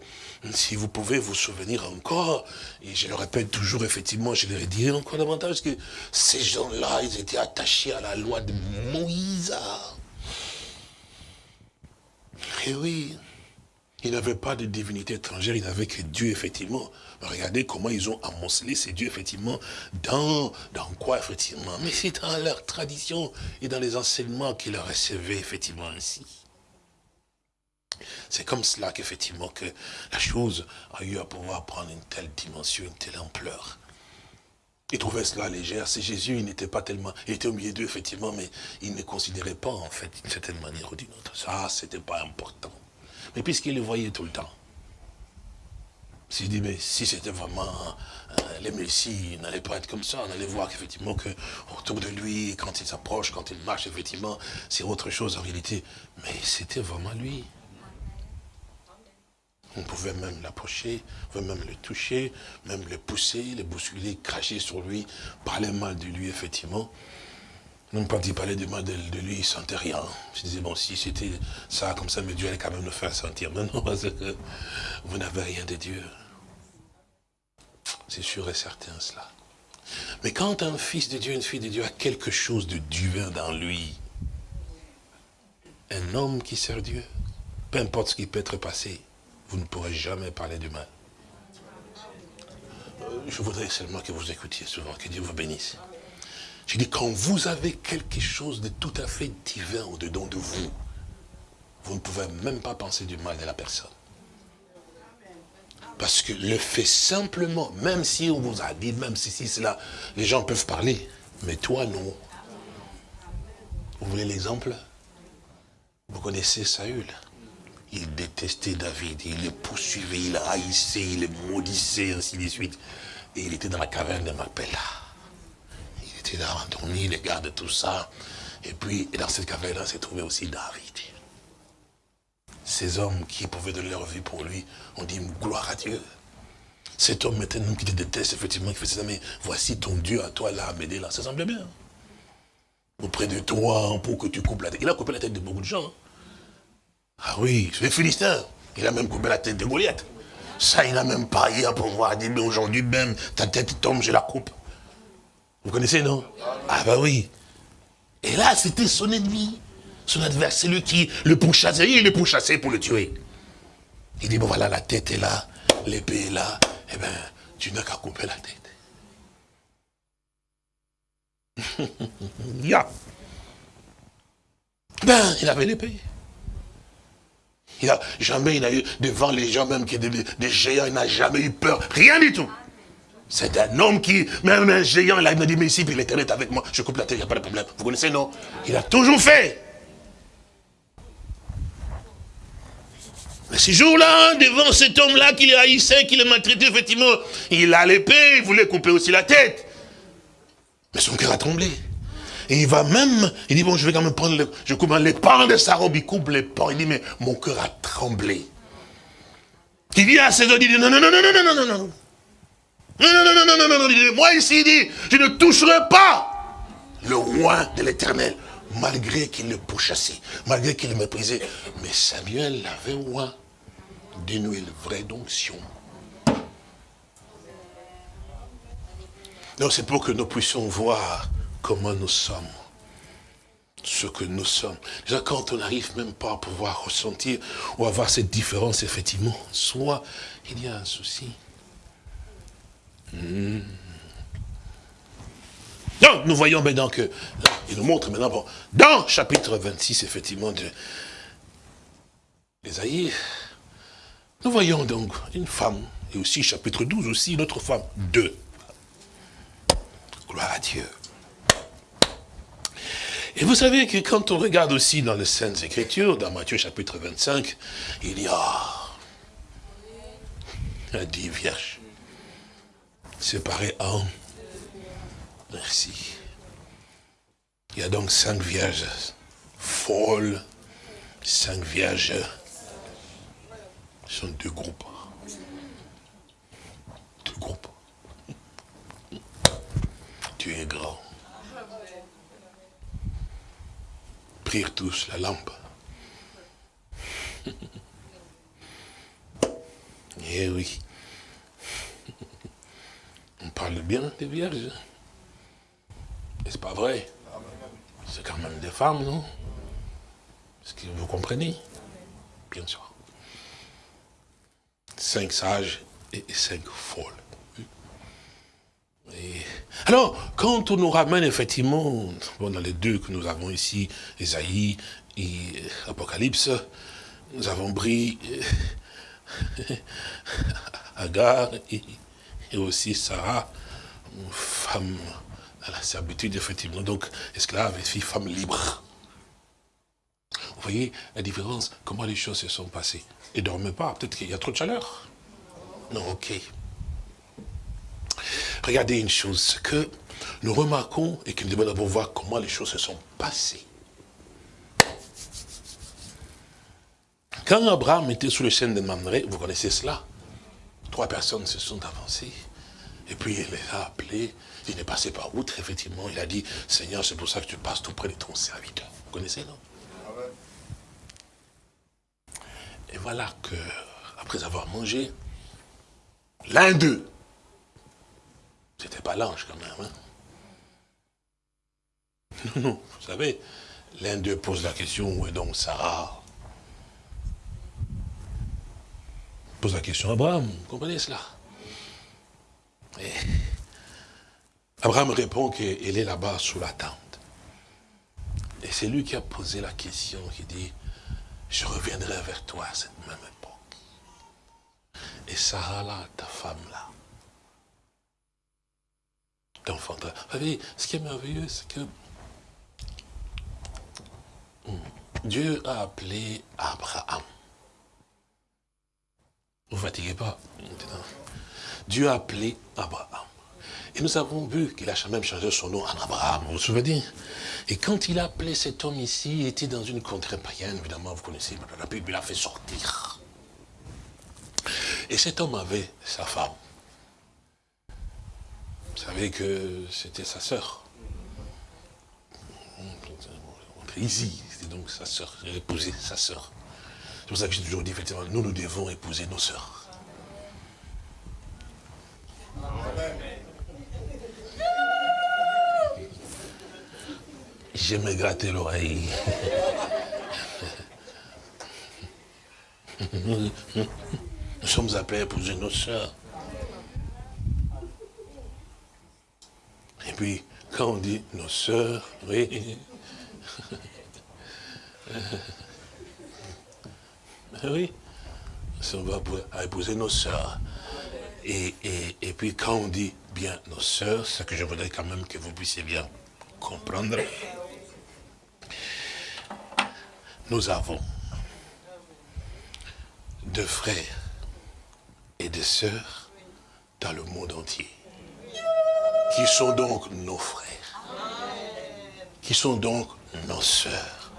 si vous pouvez vous souvenir encore, et je le répète toujours, effectivement, je le dit encore davantage, que ces gens-là, ils étaient attachés à la loi de Moïse. Et oui, ils n'avaient pas de divinité étrangère, ils n'avaient que Dieu, effectivement. Regardez comment ils ont amoncelé ces dieux, effectivement, dans, dans quoi, effectivement? Mais c'est dans leur tradition et dans les enseignements qu'ils recevaient, effectivement, ainsi. C'est comme cela qu'effectivement, que la chose a eu à pouvoir prendre une telle dimension, une telle ampleur. Ils trouvaient cela légère. C'est Jésus, il n'était pas tellement... Il était au milieu d'eux, effectivement, mais il ne considérait pas, en fait, d'une certaine manière ou d'une autre. Ça, c'était pas important. Mais puisqu'il le voyait tout le temps, dit, mais si c'était vraiment euh, les messies, il n'allait pas être comme ça. On allait voir qu'effectivement, que autour de lui, quand il s'approche, quand il marche, effectivement, c'est autre chose en réalité. Mais c'était vraiment lui. On pouvait même l'approcher, on pouvait même le toucher, même le pousser, le bousculer, cracher sur lui, parler mal de lui, effectivement. Même quand il parlait de mal de, lui, il ne sentait rien. Je disais, bon, si c'était ça, comme ça, mais Dieu allait quand même le faire sentir. Non, non, parce que vous n'avez rien de Dieu. C'est sûr et certain cela. Mais quand un fils de Dieu, une fille de Dieu a quelque chose de divin dans lui, un homme qui sert Dieu, peu importe ce qui peut être passé, vous ne pourrez jamais parler du mal. Euh, je voudrais seulement que vous écoutiez souvent, que Dieu vous bénisse. Je dis, quand vous avez quelque chose de tout à fait divin au-dedans de vous, vous ne pouvez même pas penser du mal de la personne. Parce que le fait simplement, même si on vous a dit, même si, cela, les gens peuvent parler, mais toi non. Vous voulez l'exemple? Vous connaissez Saül? Il détestait David, il le poursuivait, il haïssait, il le maudissait, ainsi de suite. Et il était dans la caverne de Macpella. Il était là, endormi, il garde tout ça. Et puis, dans cette caverne-là, s'est trouvé aussi David. Ces hommes qui pouvaient donner leur vie pour lui, ont dit gloire à Dieu. Cet homme maintenant qui te déteste, effectivement, qui fait ça, mais voici ton Dieu à toi là, m'aider là, ça semble bien. Auprès de toi, pour que tu coupes la tête. Il a coupé la tête de beaucoup de gens. Hein. Ah oui, c'est les Philistins. Il a même coupé la tête de Goliath. Ça, il n'a même pas à pouvoir dire, mais aujourd'hui même, ta tête tombe, je la coupe. Vous connaissez, non? Ah bah oui. Et là, c'était son ennemi son adversaire, lui qui le pourchassait, il le pourchassait pour le tuer. Il dit, bon voilà, la tête est là, l'épée est là, eh bien, tu n'as qu'à couper la tête. ya. Ben, il avait l'épée. Il a, jamais il a eu devant les gens même qui des, des géants, il n'a jamais eu peur, rien du tout. C'est un homme qui, même un géant, il a dit, mais ici, puis l'éternel est avec moi, je coupe la tête, il n'y a pas de problème. Vous connaissez, non? Il a toujours fait. Mais ce jour-là, devant cet homme-là qui le haïssait, qui le maltraitait, effectivement, il a l'épée, il voulait couper aussi la tête. Mais son cœur a tremblé. Et il va même, il dit, bon, je vais quand même prendre, le, je coupe les pans de sa robe, il coupe les pans, il dit, mais mon cœur a tremblé. Il dit à ses hommes, il dit, non, non, non, non, non, non, non, non. Non, non, non, non, non, non, non, non, moi ici, il dit, je ne toucherai pas le roi de l'éternel malgré qu'il le pourchassait, malgré qu'il le méprisait. Mais Samuel l'avait oint d'une huile vraie d'onction. Donc c'est pour que nous puissions voir comment nous sommes, ce que nous sommes. Déjà quand on n'arrive même pas à pouvoir ressentir ou avoir cette différence, effectivement, soit il y a un souci. Hmm. Donc, nous voyons maintenant que, il nous montre maintenant, bon, dans chapitre 26, effectivement, de l'Ésaïe, nous voyons donc une femme, et aussi chapitre 12 aussi, une autre femme, deux. Gloire à Dieu. Et vous savez que quand on regarde aussi dans les Saintes Écritures, dans Matthieu chapitre 25, il y a dix vierges séparées en Merci. Il y a donc cinq vierges folles, cinq vierges. Ce sont deux groupes. Deux groupes. Tu es grand. Prirent tous la lampe. Eh oui. Parle bien des vierges. C'est pas vrai C'est quand même des femmes, non? Est-ce que vous comprenez? Bien sûr. Cinq sages et cinq folles. Alors, quand on nous ramène effectivement, dans les deux que nous avons ici, Esaïe et Apocalypse, nous avons pris Agar et, et aussi Sarah, femme à la servitude, effectivement. Donc, esclave et fille, femme libre. Vous voyez la différence, comment les choses se sont passées. Et dormez pas, peut-être qu'il y a trop de chaleur. Non, ok. Regardez une chose, que nous remarquons et que nous devons d'abord voir comment les choses se sont passées. Quand Abraham était sous le chêne de Mamré, vous connaissez cela, trois personnes se sont avancées, et puis il les a appelés, il est passé par outre, effectivement. Il a dit, Seigneur, c'est pour ça que tu passes tout près de ton serviteur. Vous connaissez, non? Et voilà que, après avoir mangé, l'un d'eux, c'était pas l'ange quand même, hein. Non, non, vous savez, l'un d'eux pose la question, où est donc Sarah? Pose la question à Abraham, vous comprenez cela? Et Abraham répond qu'il est là-bas sous la tente. Et c'est lui qui a posé la question, qui dit, je reviendrai vers toi à cette même époque. Et Sarah là, ta femme là, t'enfantera. Vous savez, ce qui est merveilleux, c'est que hmm, Dieu a appelé Abraham. Ne vous fatiguez pas. Dieu a appelé Abraham. Et nous avons vu qu'il a même changé son nom en Abraham, vous vous souvenez? Et quand il a appelé cet homme ici, il était dans une contrée païenne, évidemment, vous connaissez, puis il l'a fait sortir. Et cet homme avait sa femme. Vous savez que c'était sa sœur. Ici, c'était donc sa sœur. A épousé sa sœur. C'est pour ça que j'ai toujours dit, effectivement, nous, nous devons épouser nos sœurs. Je me gratter l'oreille. Nous sommes appelés à épouser nos sœurs. Et puis, quand on dit nos sœurs, oui. oui. On va épouser nos sœurs. Et, et, puis quand on dit bien nos sœurs, ce que je voudrais quand même que vous puissiez bien comprendre, nous avons deux frères et des sœurs dans le monde entier, qui sont donc nos frères, qui sont donc nos sœurs.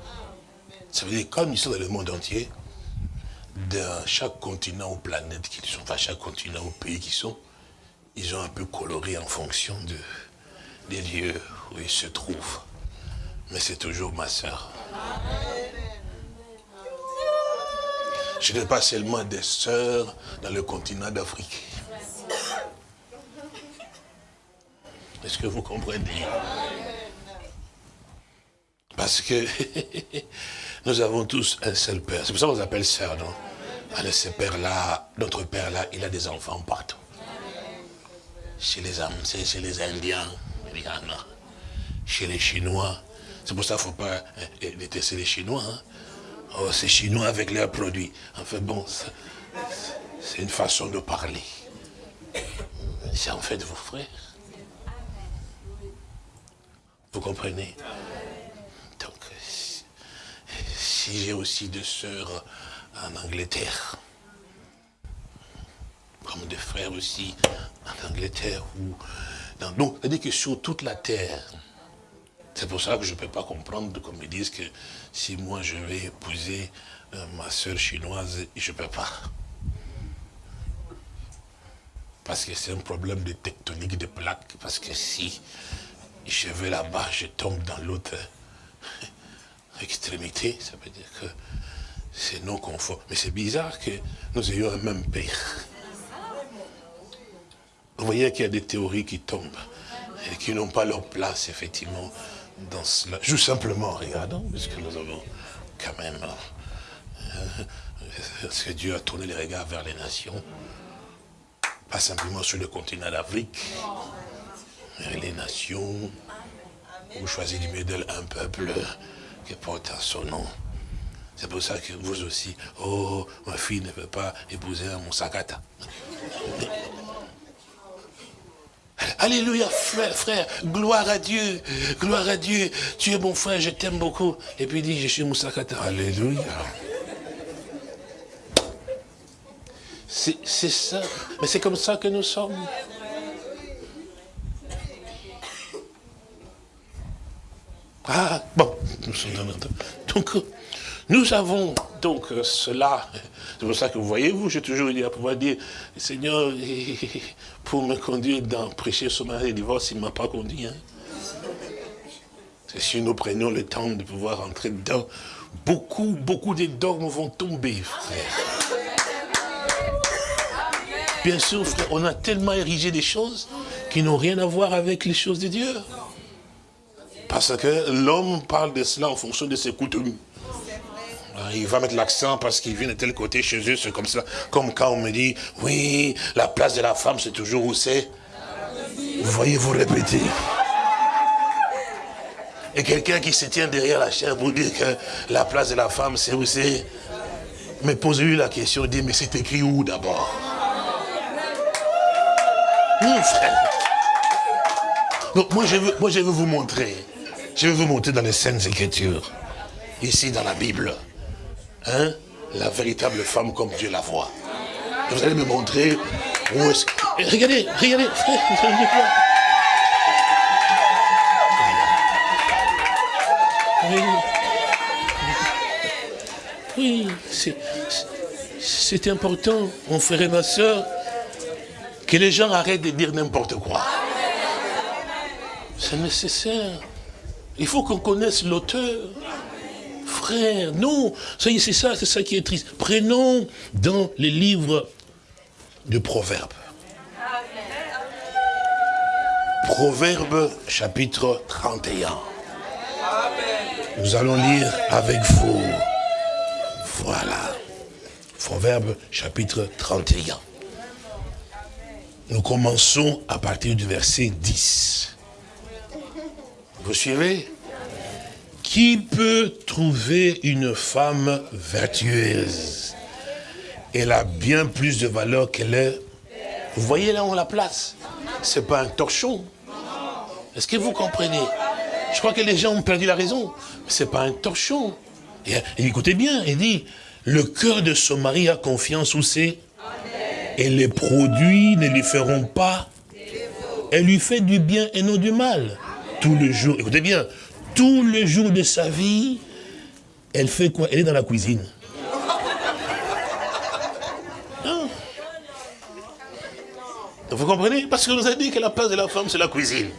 Ça veut dire, comme ils sont dans le monde entier, dans chaque continent ou planète qu'ils sont, enfin chaque continent ou pays qu'ils sont, ils ont un peu coloré en fonction de, des lieux où ils se trouvent. Mais c'est toujours ma sœur. Je n'ai pas seulement des sœurs dans le continent d'Afrique. Est-ce que vous comprenez? Parce que nous avons tous un seul père. C'est pour ça qu'on appelle sœur, non? Alors ce père-là, notre père-là, il a des enfants partout. Chez les, chez les Indiens, chez les Chinois. C'est pour ça qu'il ne faut pas détester les Chinois. Hein. Oh, c'est chinois avec leurs produits. En fait, bon, c'est une façon de parler. C'est en fait vos frères. Vous comprenez? Donc, si j'ai aussi des sœurs en Angleterre, comme des frères aussi en Angleterre, ou donc, c'est-à-dire que sur toute la terre, c'est pour ça que je ne peux pas comprendre, comme ils disent, que si moi je vais épouser euh, ma soeur chinoise, je ne peux pas. Parce que c'est un problème de tectonique de plaques. Parce que si je vais là-bas, je tombe dans l'autre extrémité, ça veut dire que c'est non conforme. Mais c'est bizarre que nous ayons un même père. Vous voyez qu'il y a des théories qui tombent et qui n'ont pas leur place, effectivement, dans cela. Juste simplement, regardons, puisque nous avons quand même... Euh, est-ce que Dieu a tourné les regards vers les nations? Pas simplement sur le continent d'Afrique, mais les nations, vous choisissez du milieu un peuple qui porte son nom. C'est pour ça que vous aussi, oh, ma fille ne peut pas épouser un Moussakata. Alléluia, frère, frère, gloire à Dieu, gloire à Dieu. Tu es mon frère, je t'aime beaucoup. Et puis il dit, je suis Moussakata. Alléluia. C'est ça, mais c'est comme ça que nous sommes. Ah, bon, nous sommes dans Donc, nous avons donc euh, cela. C'est pour ça que vous voyez, vous, j'ai toujours dit à pouvoir dire, Seigneur, pour me conduire dans prêcher sur mariage et divorce, il ne m'a pas conduit. Hein. Si nous prenions le temps de pouvoir entrer dedans, beaucoup, beaucoup de dogmes vont tomber, frère. Bien sûr, frère, on a tellement érigé des choses qui n'ont rien à voir avec les choses de Dieu. Parce que l'homme parle de cela en fonction de ses coutumes. Il va mettre l'accent parce qu'il vient de tel côté chez eux, c'est comme ça. Comme quand on me dit, oui, la place de la femme, c'est toujours où c'est Vous voyez, vous répétez. Et quelqu'un qui se tient derrière la chair pour dire que la place de la femme, c'est où c'est Mais posez-lui la question, dit, mais c'est écrit où d'abord? Mon frère. Donc moi je, veux, veux vous montrer. Je vais vous montrer dans les Saintes Écritures. Ici dans la Bible. Hein, la véritable femme comme Dieu la voit. vous allez me montrer où est-ce Regardez, regardez, frère, Oui, oui c'est important, mon frère et ma soeur, que les gens arrêtent de dire n'importe quoi. C'est nécessaire. Il faut qu'on connaisse l'auteur. Frère, non, c'est ça, c'est ça qui est triste. Prenons dans les livres de Proverbes. Proverbe chapitre 31. Nous allons lire avec vous. Voilà. Proverbe chapitre 31. Nous commençons à partir du verset 10. Vous suivez? Qui peut trouver une femme vertueuse Elle a bien plus de valeur qu'elle est. Vous voyez là où on la place? C'est pas un torchon. Est-ce que vous comprenez? Je crois que les gens ont perdu la raison. C'est pas un torchon. Écoutez bien, il dit, le cœur de son mari a confiance où c'est? Et les produits ne lui feront pas. Elle lui fait du bien et non du mal. Tout le jour, écoutez bien, tout le jour de sa vie, elle fait quoi? Elle est dans la cuisine. Vous comprenez? Parce que nous a dit que la place de la femme, c'est la cuisine.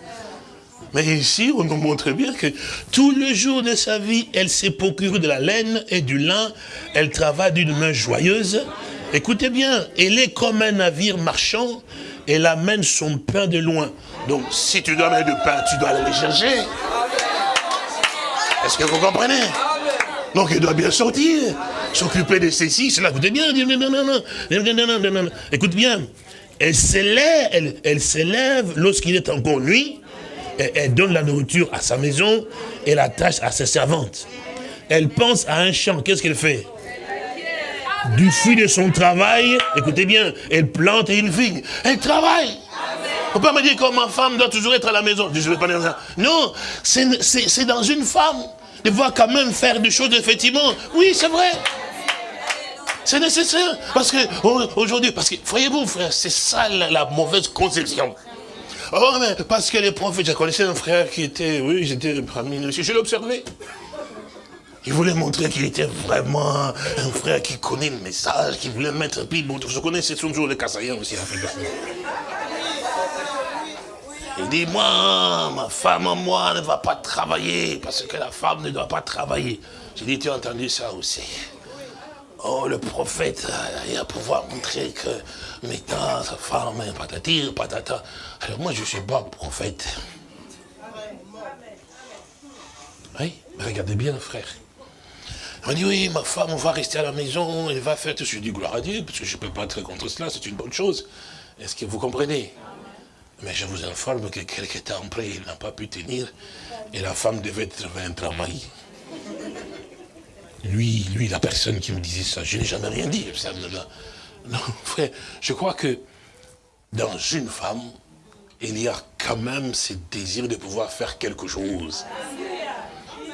Mais ici, on nous montre bien que tout le jour de sa vie, elle s'est procurée de la laine et du lin. Elle travaille d'une main joyeuse. Écoutez bien, elle est comme un navire marchand. Elle amène son pain de loin. Donc, si tu dois mettre du pain, tu dois aller le chercher. Est-ce que vous comprenez Donc, elle doit bien sortir. S'occuper de ceci, cela. Écoutez bien. Écoute bien. Elle s'élève, elle s'élève lorsqu'il est encore nuit elle, donne la nourriture à sa maison et la tâche à ses servantes. Elle pense à un champ, qu'est-ce qu'elle fait Du fruit de son travail, écoutez bien, elle plante une vigne. Elle travaille. On peut me dire que ma femme doit toujours être à la maison. Je vais pas dire ça. Non, c'est dans une femme de voir quand même faire des choses, effectivement. Oui, c'est vrai. C'est nécessaire. Parce que, aujourd'hui, parce que, voyez-vous, frère, c'est ça la mauvaise conception. Oh, parce que les prophètes, je connaissais un frère qui était, oui, j'étais parmi je l'ai observé. Il voulait montrer qu'il était vraiment un frère qui connaît le message, qui voulait mettre, puis bon, je connais, c'est toujours les Kassaïens aussi, Il dit, moi, ma femme, moi, ne va pas travailler, parce que la femme ne doit pas travailler. J'ai dit, tu as entendu ça aussi Oh, le prophète, il a pouvoir montrer que maintenant, sa femme, patati, patata. Alors moi, je ne suis pas prophète. Oui, mais regardez bien, frère. On dit, oui, ma femme, on va rester à la maison, elle va faire tout. Je dis, gloire à Dieu, parce que je ne peux pas être contre cela, c'est une bonne chose. Est-ce que vous comprenez? Mais je vous informe que quelques temps après, il n'a pas pu tenir, et la femme devait trouver un travail. Lui, lui, la personne qui me disait ça, je n'ai jamais rien dit. Non, frère, je crois que dans une femme, il y a quand même ce désir de pouvoir faire quelque chose.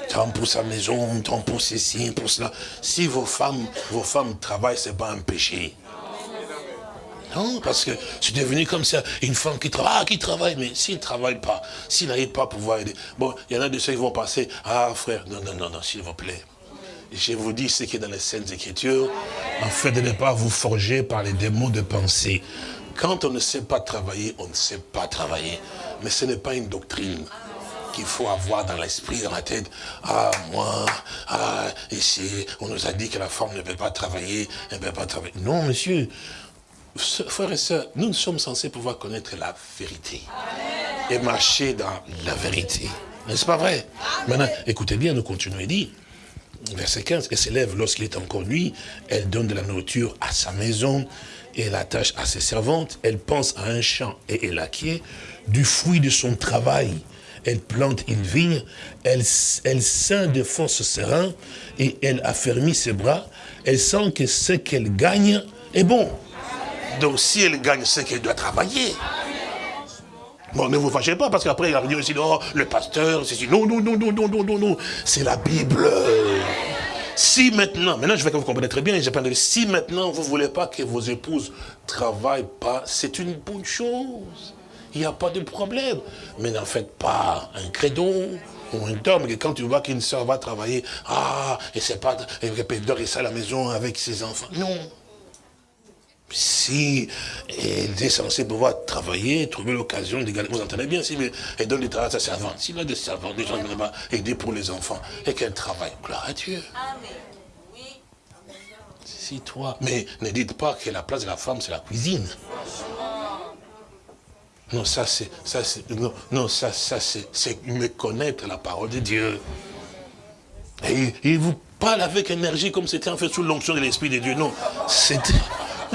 Tant pour sa maison, tant pour ceci, pour cela. Si vos femmes, vos femmes travaillent, ce n'est pas un péché. Non, parce que c'est devenu comme ça, une femme qui travaille, ah, qui travaille, mais s'il ne travaille pas, s'il n'arrive pas à pouvoir aider. Bon, il y en a de ceux qui vont passer, ah frère, non, non, non, non, s'il vous plaît je vous dis ce qui est dans les Saintes Écritures, en fait de ne pas vous forger par les démons de pensée. Quand on ne sait pas travailler, on ne sait pas travailler. Mais ce n'est pas une doctrine qu'il faut avoir dans l'esprit, dans la tête. Ah, moi, ah, ici, on nous a dit que la femme ne peut pas travailler, elle ne peut pas travailler. Non, monsieur, frères et sœurs, nous sommes censés pouvoir connaître la vérité. Et marcher dans la vérité. N'est-ce pas vrai? Maintenant, écoutez bien, nous continuons et dit, verset 15, elle s'élève lorsqu'il est encore nuit, elle donne de la nourriture à sa maison et elle attache à ses servantes, elle pense à un champ et elle acquiert du fruit de son travail. Elle plante une vigne, elle, elle ceint de forces serein et elle affermit ses bras. Elle sent que ce qu'elle gagne est bon. Donc si elle gagne ce qu'elle doit travailler. Bon, ne vous fâchez pas, parce qu'après, il va venir aussi, le pasteur, c'est Non, non, non, non, non, non, non, non. C'est la Bible. Si maintenant, maintenant je veux que vous compreniez très bien, si maintenant vous ne voulez pas que vos épouses ne travaillent pas, c'est une bonne chose. Il n'y a pas de problème. Mais n'en faites pas un credo ou un dogme. Et quand tu vois qu'une soeur va travailler, ah, et c'est pas, et, ça à la maison avec ses enfants. Non. Si elle est censée pouvoir travailler, trouver l'occasion de gagner, vous entendez bien, si elle donne du travail à sa servante, s'il a des servantes, des gens pas aider pour les enfants, et qu'elle travaille, gloire à Dieu. Si toi, mais ne dites pas que la place de la femme, c'est la cuisine. Non, ça c'est, ça c'est, non, non, ça, ça c'est, me connaître la parole de Dieu. Et il vous parle avec énergie comme c'était en fait sous l'onction de l'Esprit de Dieu. Non, c'était...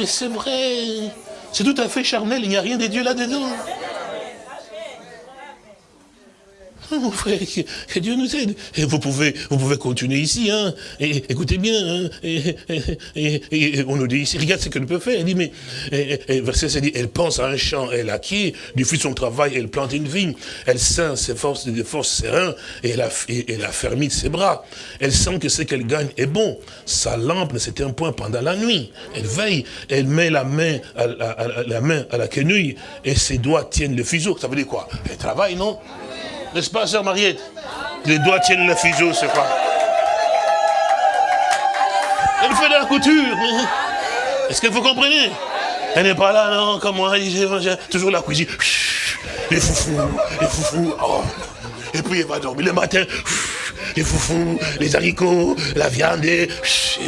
Mais c'est vrai. C'est tout à fait charnel, il n'y a rien de Dieu là-dedans. mon frère, que, Dieu nous aide. Et vous pouvez, vous pouvez continuer ici, hein. Écoutez bien, hein. Et, on nous dit ici, regarde ce qu'elle peut faire. Elle dit, mais, verset c'est dit, elle pense à un champ, elle acquiert, du fruit son travail, elle plante une vigne, elle sent ses forces, des forces sereines, et elle a, elle a fermé ses bras. Elle sent que ce qu'elle gagne est bon. Sa lampe ne s'éteint point pendant la nuit. Elle veille, elle met la main à, la main à la quenouille, et ses doigts tiennent le fuseau. Ça veut dire quoi? Elle travaille, non? N'est-ce pas, sœur Mariette? Les doigts tiennent le fuseau, c'est quoi? Elle fait de la couture. Est-ce que vous comprenez? Elle n'est pas là, non, comme moi, toujours la cuisine. Les foufous, les foufous. Oh. Et puis elle va dormir le matin. Les foufous, les haricots, la viande. Et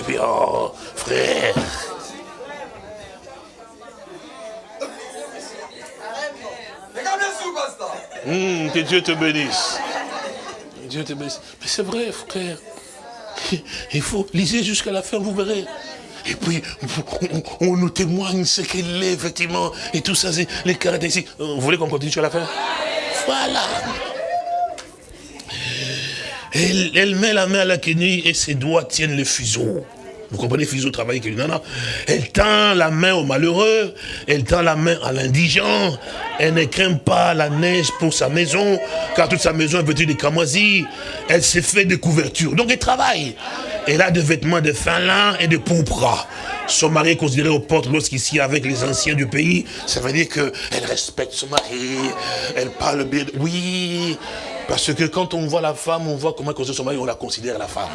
puis, oh, frère. Hum, que Dieu te bénisse. Dieu te bénisse. Mais c'est vrai, frère. Il faut, lisez jusqu'à la fin, vous verrez. Et puis, on, nous témoigne ce qu'elle est, effectivement. Et tout ça, les caractéristiques. Vous voulez qu'on continue jusqu'à la fin? Voilà. Elle, elle, met la main à la quenouille et ses doigts tiennent le fuseau. Vous comprenez, fils au travail que non, non. Elle tend la main au malheureux, elle tend la main à l'indigent, elle ne craint pas la neige pour sa maison, car toute sa maison est vêtue de camoisie, elle s'est fait des couvertures, donc elle travaille. Elle a des vêtements de fin lin et de pourpre. Son mari est considéré aux portes lorsqu'ici avec les anciens du pays. Ça veut dire qu'elle respecte son mari, elle parle bien. Oui, parce que quand on voit la femme, on voit comment considère son mari, on la considère la femme.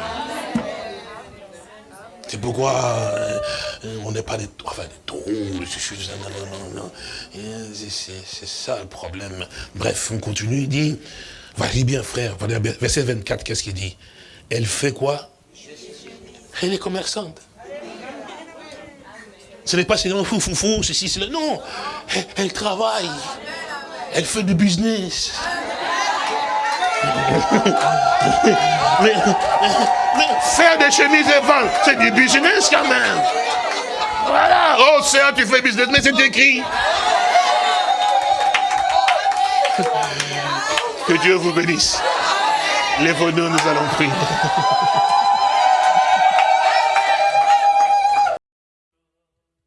C'est pourquoi euh, on n'est pas des, enfin, des non, non, non. C'est ça le problème. Bref, on continue, il dit, vas-y bien frère, verset 24, qu'est-ce qu'il dit? Elle fait quoi? Elle est commerçante. Ce n'est pas seulement fou, fou, fou, ceci, cela. Non, elle travaille. Elle fait du business. Mais, faire des chemises et vendre, c'est du business quand même. Voilà. Oh, c'est tu fais business, mais c'est écrit. Que Dieu vous bénisse. Les nous nous allons prier.